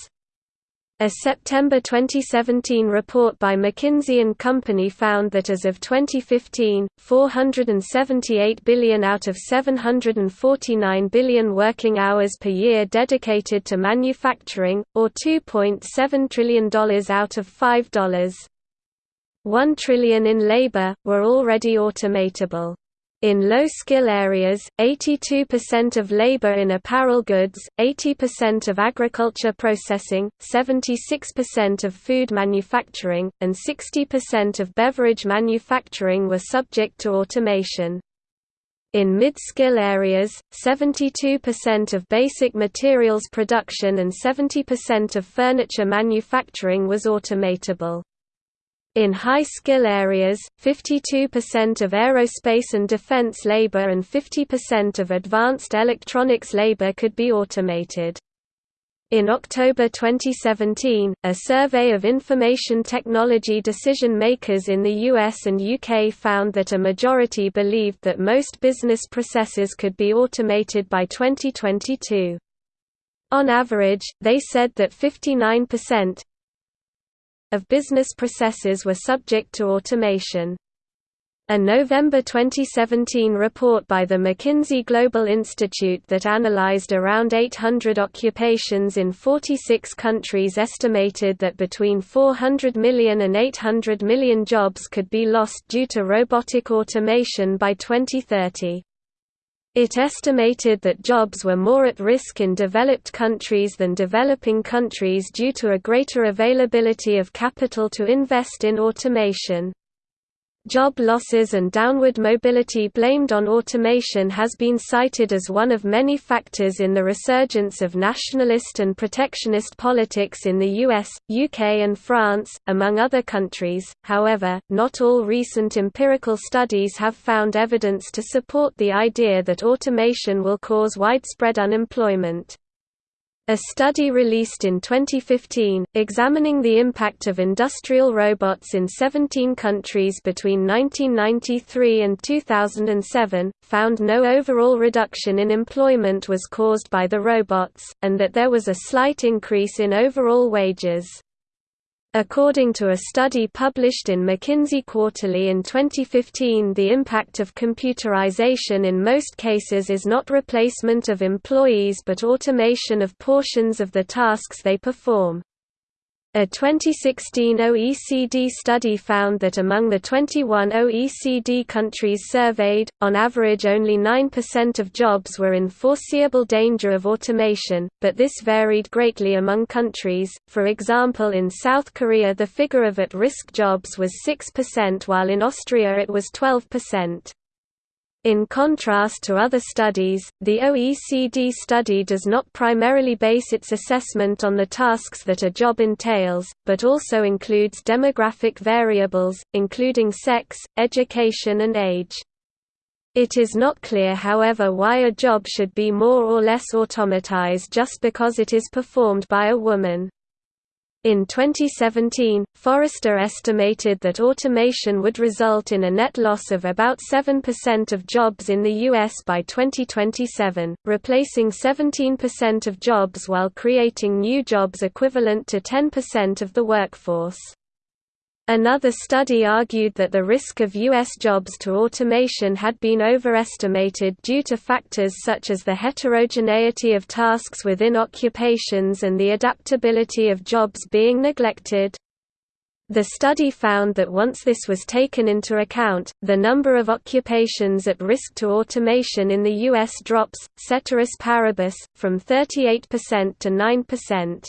A September 2017 report by McKinsey & Company found that as of 2015, 478 billion out of 749 billion working hours per year dedicated to manufacturing, or $2.7 trillion out of $5. 1 trillion in labor, were already automatable. In low-skill areas, 82% of labor in apparel goods, 80% of agriculture processing, 76% of food manufacturing, and 60% of beverage manufacturing were subject to automation. In mid-skill areas, 72% of basic materials production and 70% of furniture manufacturing was automatable. In high-skill areas, 52% of aerospace and defense labor and 50% of advanced electronics labor could be automated. In October 2017, a survey of information technology decision makers in the US and UK found that a majority believed that most business processes could be automated by 2022. On average, they said that 59%, of business processes were subject to automation. A November 2017 report by the McKinsey Global Institute that analyzed around 800 occupations in 46 countries estimated that between 400 million and 800 million jobs could be lost due to robotic automation by 2030. It estimated that jobs were more at risk in developed countries than developing countries due to a greater availability of capital to invest in automation. Job losses and downward mobility blamed on automation has been cited as one of many factors in the resurgence of nationalist and protectionist politics in the US, UK and France, among other countries. However, not all recent empirical studies have found evidence to support the idea that automation will cause widespread unemployment. A study released in 2015, examining the impact of industrial robots in 17 countries between 1993 and 2007, found no overall reduction in employment was caused by the robots, and that there was a slight increase in overall wages. According to a study published in McKinsey Quarterly in 2015 the impact of computerization in most cases is not replacement of employees but automation of portions of the tasks they perform. A 2016 OECD study found that among the 21 OECD countries surveyed, on average only 9% of jobs were in foreseeable danger of automation, but this varied greatly among countries. For example, in South Korea the figure of at-risk jobs was 6% while in Austria it was 12%. In contrast to other studies, the OECD study does not primarily base its assessment on the tasks that a job entails, but also includes demographic variables, including sex, education and age. It is not clear however why a job should be more or less automatized just because it is performed by a woman. In 2017, Forrester estimated that automation would result in a net loss of about 7% of jobs in the U.S. by 2027, replacing 17% of jobs while creating new jobs equivalent to 10% of the workforce. Another study argued that the risk of U.S. jobs to automation had been overestimated due to factors such as the heterogeneity of tasks within occupations and the adaptability of jobs being neglected. The study found that once this was taken into account, the number of occupations at risk to automation in the U.S. drops, ceteris paribus, from 38% to 9%.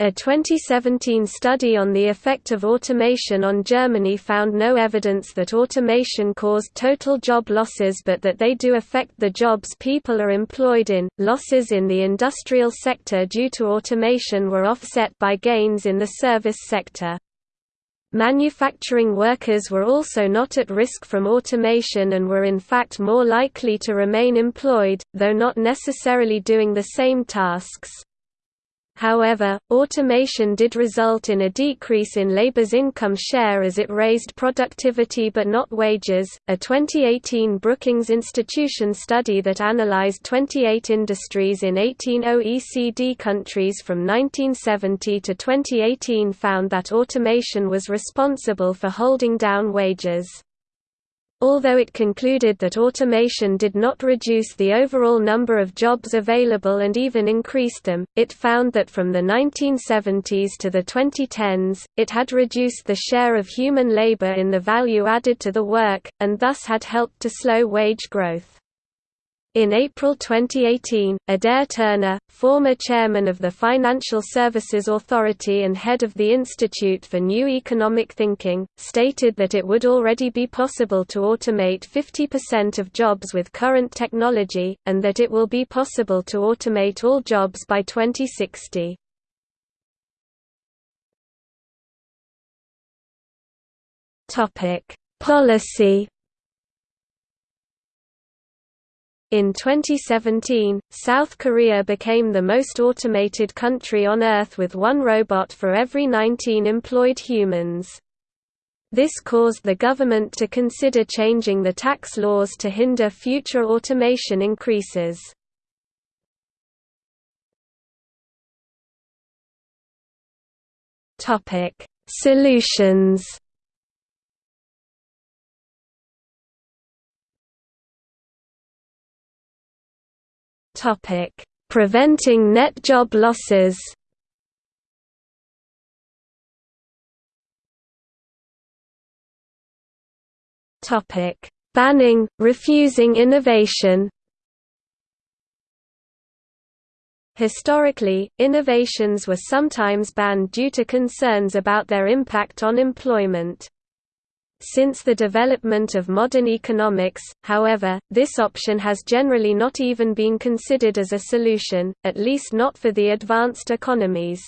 A 2017 study on the effect of automation on Germany found no evidence that automation caused total job losses but that they do affect the jobs people are employed in. Losses in the industrial sector due to automation were offset by gains in the service sector. Manufacturing workers were also not at risk from automation and were in fact more likely to remain employed, though not necessarily doing the same tasks. However, automation did result in a decrease in labor's income share as it raised productivity but not wages. A 2018 Brookings Institution study that analyzed 28 industries in 18 OECD countries from 1970 to 2018 found that automation was responsible for holding down wages. Although it concluded that automation did not reduce the overall number of jobs available and even increased them, it found that from the 1970s to the 2010s, it had reduced the share of human labor in the value added to the work, and thus had helped to slow wage growth. In April 2018, Adair Turner, former chairman of the Financial Services Authority and head of the Institute for New Economic Thinking, stated that it would already be possible to automate 50% of jobs with current technology, and that it will be possible to automate all jobs by 2060. Policy In 2017, South Korea became the most automated country on Earth with one robot for every 19 employed humans. This caused the government to consider changing the tax laws to hinder future automation increases. Solutions Topic: Preventing net job losses. Topic: Banning, refusing innovation. Historically, innovations were sometimes banned due to concerns about their impact on employment. Since the development of modern economics, however, this option has generally not even been considered as a solution, at least not for the advanced economies.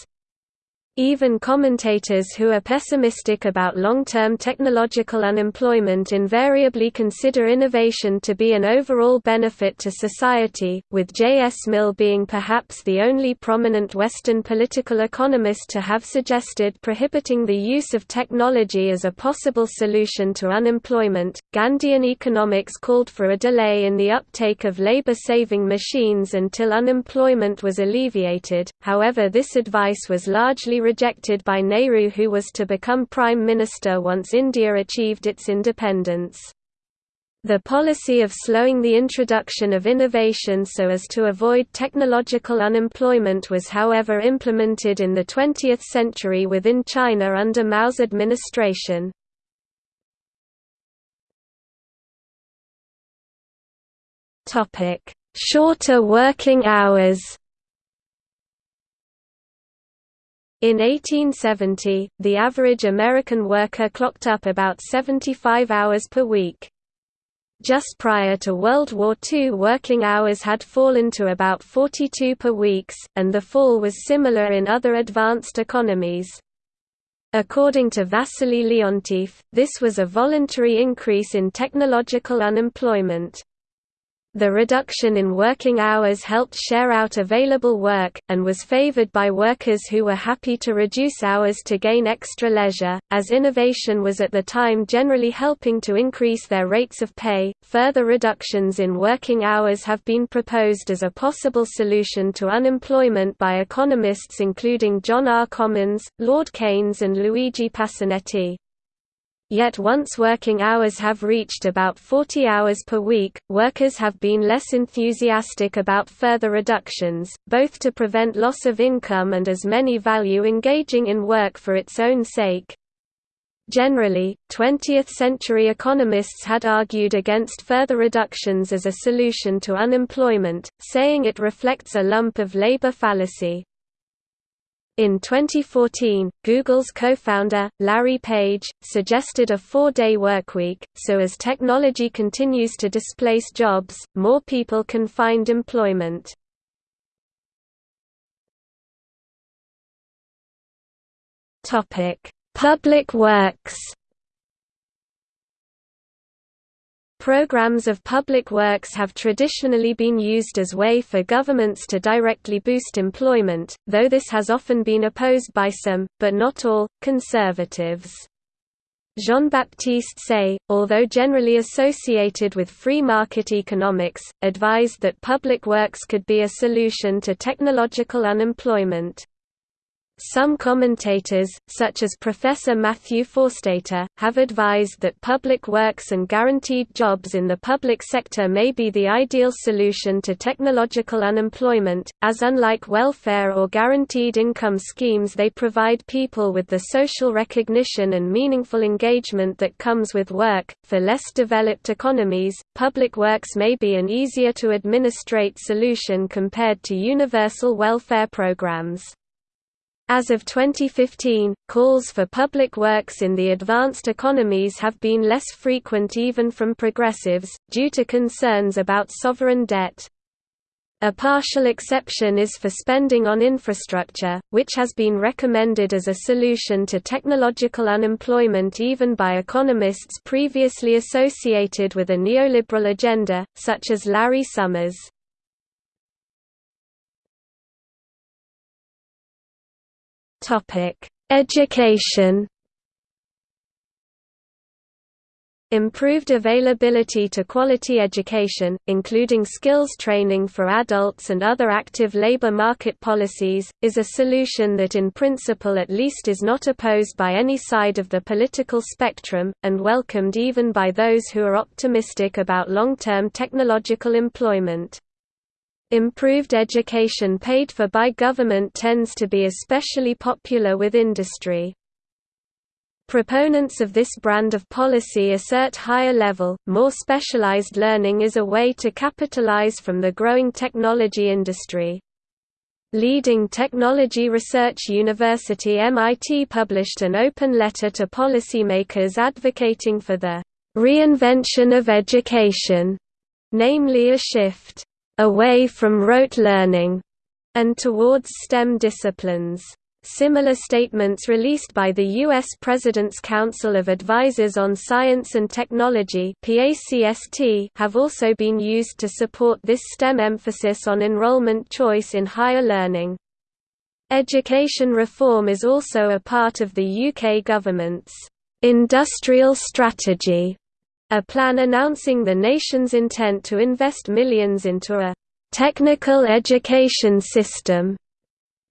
Even commentators who are pessimistic about long-term technological unemployment invariably consider innovation to be an overall benefit to society, with J. S. Mill being perhaps the only prominent Western political economist to have suggested prohibiting the use of technology as a possible solution to unemployment. Gandhian economics called for a delay in the uptake of labor-saving machines until unemployment was alleviated, however this advice was largely rejected by Nehru who was to become Prime Minister once India achieved its independence. The policy of slowing the introduction of innovation so as to avoid technological unemployment was however implemented in the 20th century within China under Mao's administration. Shorter working hours In 1870, the average American worker clocked up about 75 hours per week. Just prior to World War II working hours had fallen to about 42 per weeks, and the fall was similar in other advanced economies. According to Vassily Leontief, this was a voluntary increase in technological unemployment. The reduction in working hours helped share out available work, and was favored by workers who were happy to reduce hours to gain extra leisure, as innovation was at the time generally helping to increase their rates of pay. Further reductions in working hours have been proposed as a possible solution to unemployment by economists including John R. Commons, Lord Keynes, and Luigi Pasinetti. Yet once working hours have reached about 40 hours per week, workers have been less enthusiastic about further reductions, both to prevent loss of income and as many value engaging in work for its own sake. Generally, 20th-century economists had argued against further reductions as a solution to unemployment, saying it reflects a lump of labor fallacy. In 2014, Google's co-founder, Larry Page, suggested a four-day workweek, so as technology continues to displace jobs, more people can find employment. Public works Programs of public works have traditionally been used as way for governments to directly boost employment, though this has often been opposed by some, but not all, conservatives. Jean-Baptiste Say, although generally associated with free market economics, advised that public works could be a solution to technological unemployment. Some commentators, such as Professor Matthew Forstater, have advised that public works and guaranteed jobs in the public sector may be the ideal solution to technological unemployment, as unlike welfare or guaranteed income schemes they provide people with the social recognition and meaningful engagement that comes with work. For less developed economies, public works may be an easier to administrate solution compared to universal welfare programs. As of 2015, calls for public works in the advanced economies have been less frequent even from progressives, due to concerns about sovereign debt. A partial exception is for spending on infrastructure, which has been recommended as a solution to technological unemployment even by economists previously associated with a neoliberal agenda, such as Larry Summers. Education Improved availability to quality education, including skills training for adults and other active labor market policies, is a solution that in principle at least is not opposed by any side of the political spectrum, and welcomed even by those who are optimistic about long-term technological employment. Improved education paid for by government tends to be especially popular with industry. Proponents of this brand of policy assert higher level, more specialized learning is a way to capitalize from the growing technology industry. Leading technology research university MIT published an open letter to policymakers advocating for the reinvention of education, namely a shift away from rote learning and towards STEM disciplines. Similar statements released by the U.S. President's Council of Advisors on Science and Technology have also been used to support this STEM emphasis on enrollment choice in higher learning. Education reform is also a part of the UK government's industrial strategy, a plan announcing the nation's intent to invest millions into a technical education system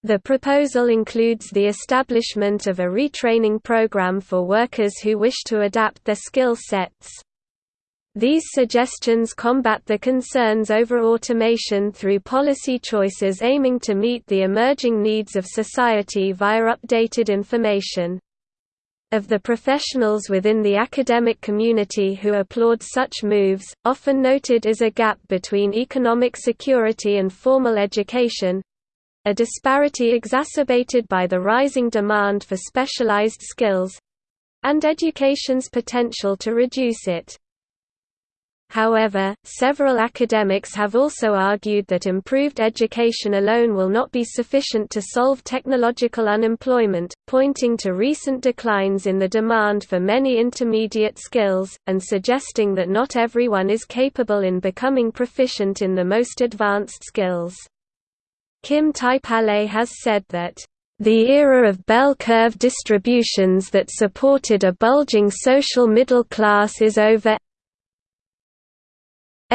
the proposal includes the establishment of a retraining program for workers who wish to adapt their skill sets. These suggestions combat the concerns over automation through policy choices aiming to meet the emerging needs of society via updated information. Of the professionals within the academic community who applaud such moves, often noted is a gap between economic security and formal education, a disparity exacerbated by the rising demand for specialized skills—and education's potential to reduce it. However, several academics have also argued that improved education alone will not be sufficient to solve technological unemployment, pointing to recent declines in the demand for many intermediate skills, and suggesting that not everyone is capable in becoming proficient in the most advanced skills. Kim Taipale has said that, "...the era of bell curve distributions that supported a bulging social middle class is over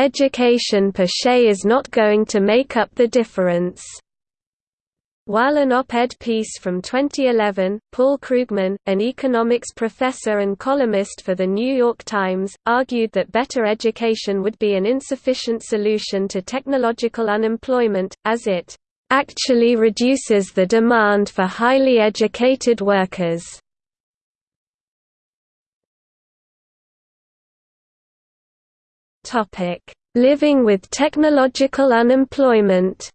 Education per se is not going to make up the difference." While an op-ed piece from 2011, Paul Krugman, an economics professor and columnist for The New York Times, argued that better education would be an insufficient solution to technological unemployment, as it actually reduces the demand for highly educated workers. Living with technological unemployment.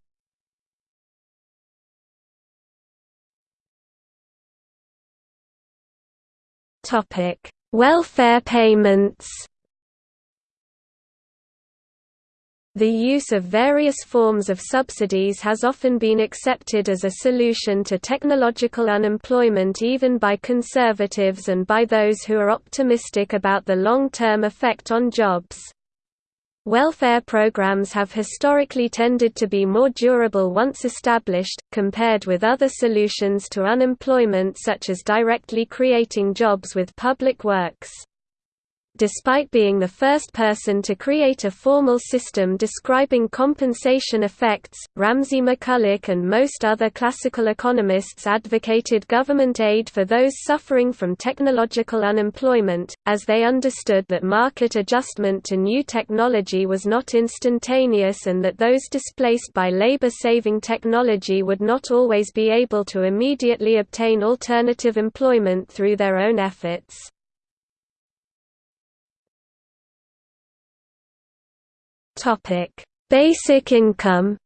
Topic: Welfare payments. The use of various forms of subsidies has often been accepted as a solution to technological unemployment even by conservatives and by those who are optimistic about the long-term effect on jobs. Welfare programs have historically tended to be more durable once established, compared with other solutions to unemployment such as directly creating jobs with public works. Despite being the first person to create a formal system describing compensation effects, Ramsay McCulloch and most other classical economists advocated government aid for those suffering from technological unemployment, as they understood that market adjustment to new technology was not instantaneous and that those displaced by labor-saving technology would not always be able to immediately obtain alternative employment through their own efforts. Topic: Basic income.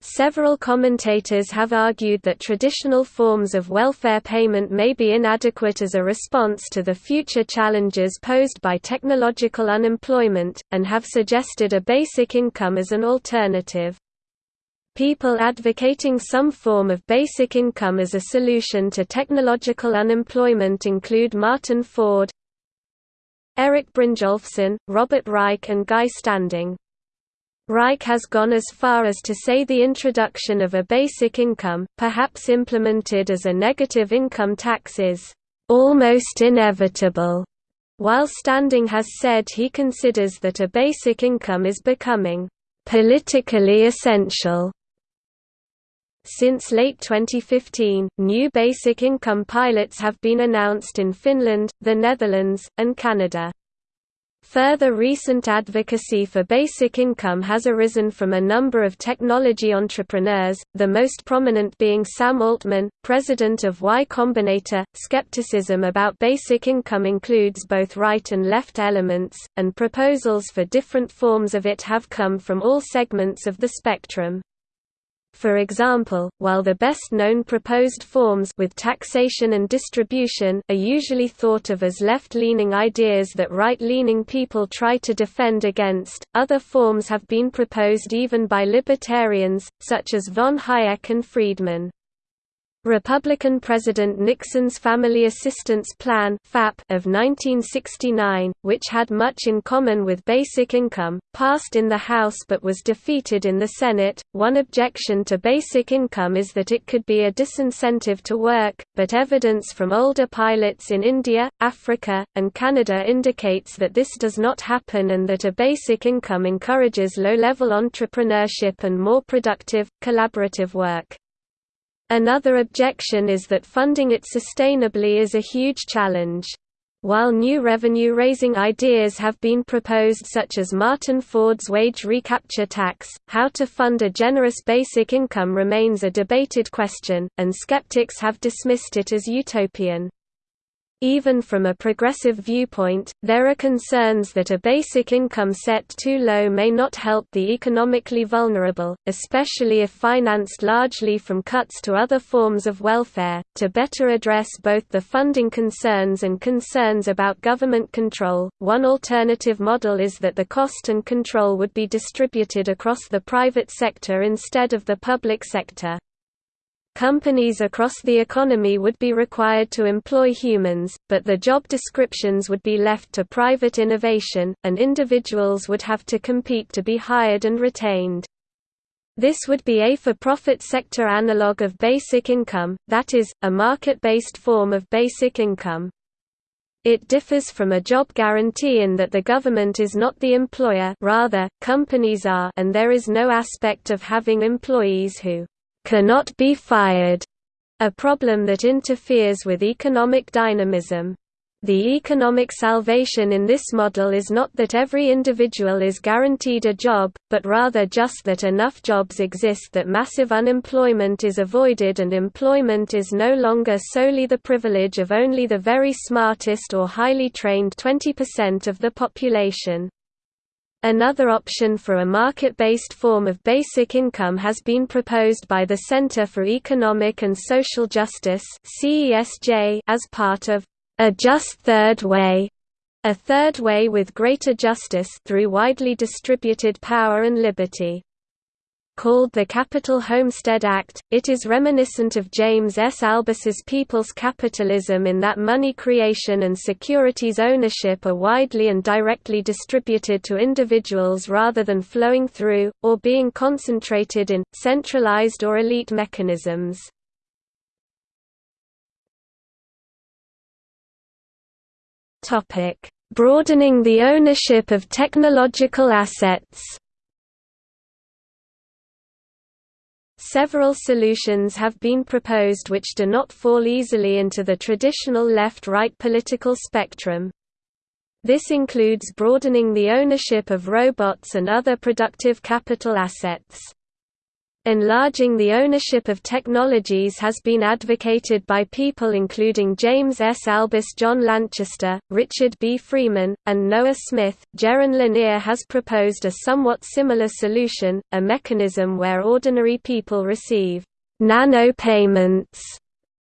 Several commentators have argued that traditional forms of welfare payment may be inadequate as a response to the future challenges posed by technological unemployment, and have suggested a basic income as an alternative. People advocating some form of basic income as a solution to technological unemployment include Martin Ford, Erik Brynjolfsson, Robert Reich and Guy Standing. Reich has gone as far as to say the introduction of a basic income, perhaps implemented as a negative income tax is almost inevitable, while Standing has said he considers that a basic income is becoming politically essential. Since late 2015, new basic income pilots have been announced in Finland, the Netherlands, and Canada. Further recent advocacy for basic income has arisen from a number of technology entrepreneurs, the most prominent being Sam Altman, president of Y Combinator. Skepticism about basic income includes both right and left elements, and proposals for different forms of it have come from all segments of the spectrum. For example, while the best-known proposed forms with taxation and distribution are usually thought of as left-leaning ideas that right-leaning people try to defend against, other forms have been proposed even by libertarians, such as von Hayek and Friedman. Republican President Nixon's Family Assistance Plan of 1969, which had much in common with basic income, passed in the House but was defeated in the Senate. One objection to basic income is that it could be a disincentive to work, but evidence from older pilots in India, Africa, and Canada indicates that this does not happen and that a basic income encourages low-level entrepreneurship and more productive, collaborative work. Another objection is that funding it sustainably is a huge challenge. While new revenue-raising ideas have been proposed such as Martin Ford's wage recapture tax, how to fund a generous basic income remains a debated question, and skeptics have dismissed it as utopian. Even from a progressive viewpoint, there are concerns that a basic income set too low may not help the economically vulnerable, especially if financed largely from cuts to other forms of welfare. To better address both the funding concerns and concerns about government control, one alternative model is that the cost and control would be distributed across the private sector instead of the public sector. Companies across the economy would be required to employ humans, but the job descriptions would be left to private innovation, and individuals would have to compete to be hired and retained. This would be a for-profit sector analog of basic income, that is, a market-based form of basic income. It differs from a job guarantee in that the government is not the employer rather, companies are and there is no aspect of having employees who cannot be fired, a problem that interferes with economic dynamism. The economic salvation in this model is not that every individual is guaranteed a job, but rather just that enough jobs exist that massive unemployment is avoided and employment is no longer solely the privilege of only the very smartest or highly trained 20% of the population. Another option for a market-based form of basic income has been proposed by the Center for Economic and Social Justice as part of a just third way, a third way with greater justice through widely distributed power and liberty. Called the Capital Homestead Act, it is reminiscent of James S. Albus's People's Capitalism in that money creation and securities ownership are widely and directly distributed to individuals rather than flowing through, or being concentrated in, centralized or elite mechanisms. Broadening the ownership of technological assets Several solutions have been proposed which do not fall easily into the traditional left-right political spectrum. This includes broadening the ownership of robots and other productive capital assets. Enlarging the ownership of technologies has been advocated by people including James S. Albus John Lanchester, Richard B. Freeman, and Noah Smith. Jaron Lanier has proposed a somewhat similar solution, a mechanism where ordinary people receive nano payments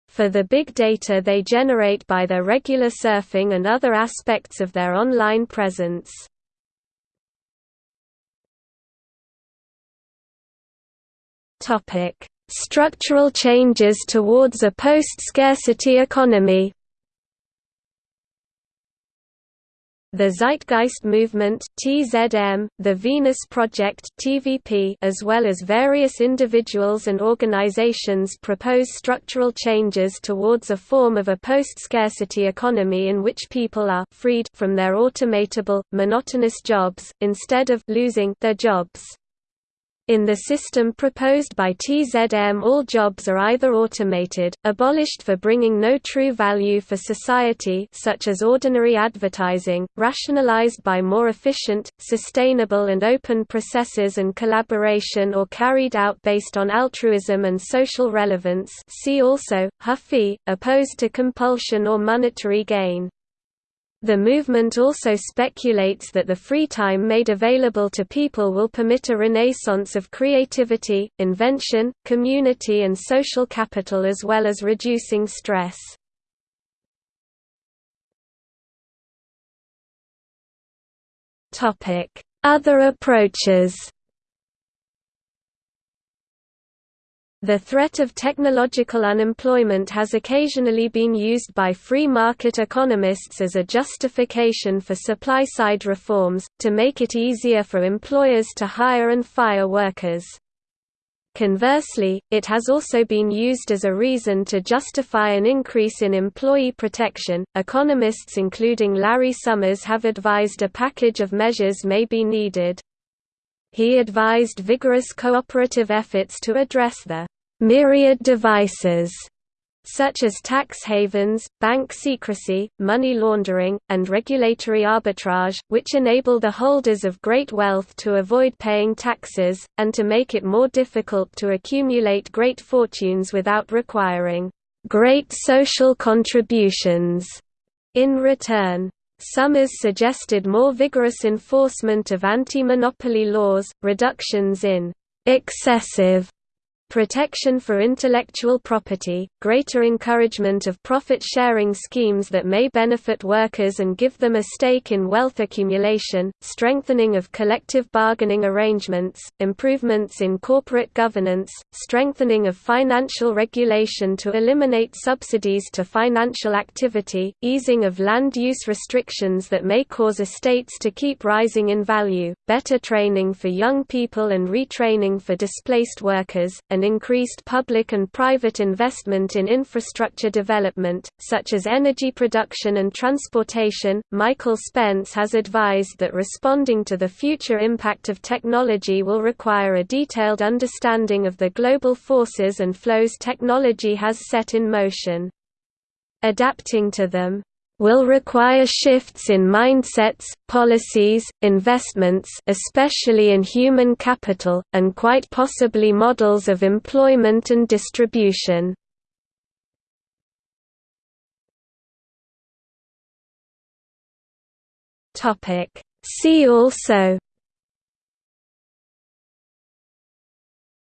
for the big data they generate by their regular surfing and other aspects of their online presence. Topic: Structural changes towards a post-scarcity economy. The Zeitgeist Movement (TZM), the Venus Project (TVP), as well as various individuals and organizations propose structural changes towards a form of a post-scarcity economy in which people are freed from their automatable, monotonous jobs instead of losing their jobs. In the system proposed by TZM all jobs are either automated, abolished for bringing no true value for society such as ordinary advertising, rationalized by more efficient, sustainable and open processes and collaboration or carried out based on altruism and social relevance see also, Whuffie, opposed to compulsion or monetary gain. The movement also speculates that the free time made available to people will permit a renaissance of creativity, invention, community and social capital as well as reducing stress. Other approaches The threat of technological unemployment has occasionally been used by free market economists as a justification for supply-side reforms, to make it easier for employers to hire and fire workers. Conversely, it has also been used as a reason to justify an increase in employee protection. Economists including Larry Summers have advised a package of measures may be needed. He advised vigorous cooperative efforts to address the myriad devices such as tax havens, bank secrecy, money laundering, and regulatory arbitrage, which enable the holders of great wealth to avoid paying taxes, and to make it more difficult to accumulate great fortunes without requiring great social contributions in return. Summers suggested more vigorous enforcement of anti-monopoly laws, reductions in excessive protection for intellectual property, greater encouragement of profit-sharing schemes that may benefit workers and give them a stake in wealth accumulation, strengthening of collective bargaining arrangements, improvements in corporate governance, strengthening of financial regulation to eliminate subsidies to financial activity, easing of land use restrictions that may cause estates to keep rising in value, better training for young people and retraining for displaced workers, and increased public and private investment in infrastructure development, such as energy production and transportation. Michael Spence has advised that responding to the future impact of technology will require a detailed understanding of the global forces and flows technology has set in motion. Adapting to them will require shifts in mindsets, policies, investments especially in human capital, and quite possibly models of employment and distribution. See also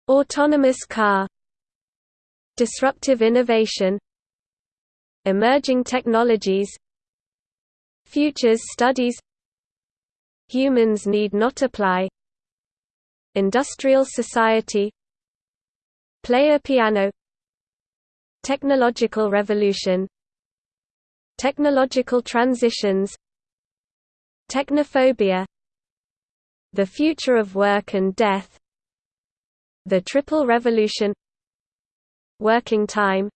Autonomous car Disruptive innovation Emerging technologies Futures studies Humans need not apply Industrial society Player piano Technological revolution Technological transitions Technophobia The future of work and death The Triple Revolution Working time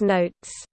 Notes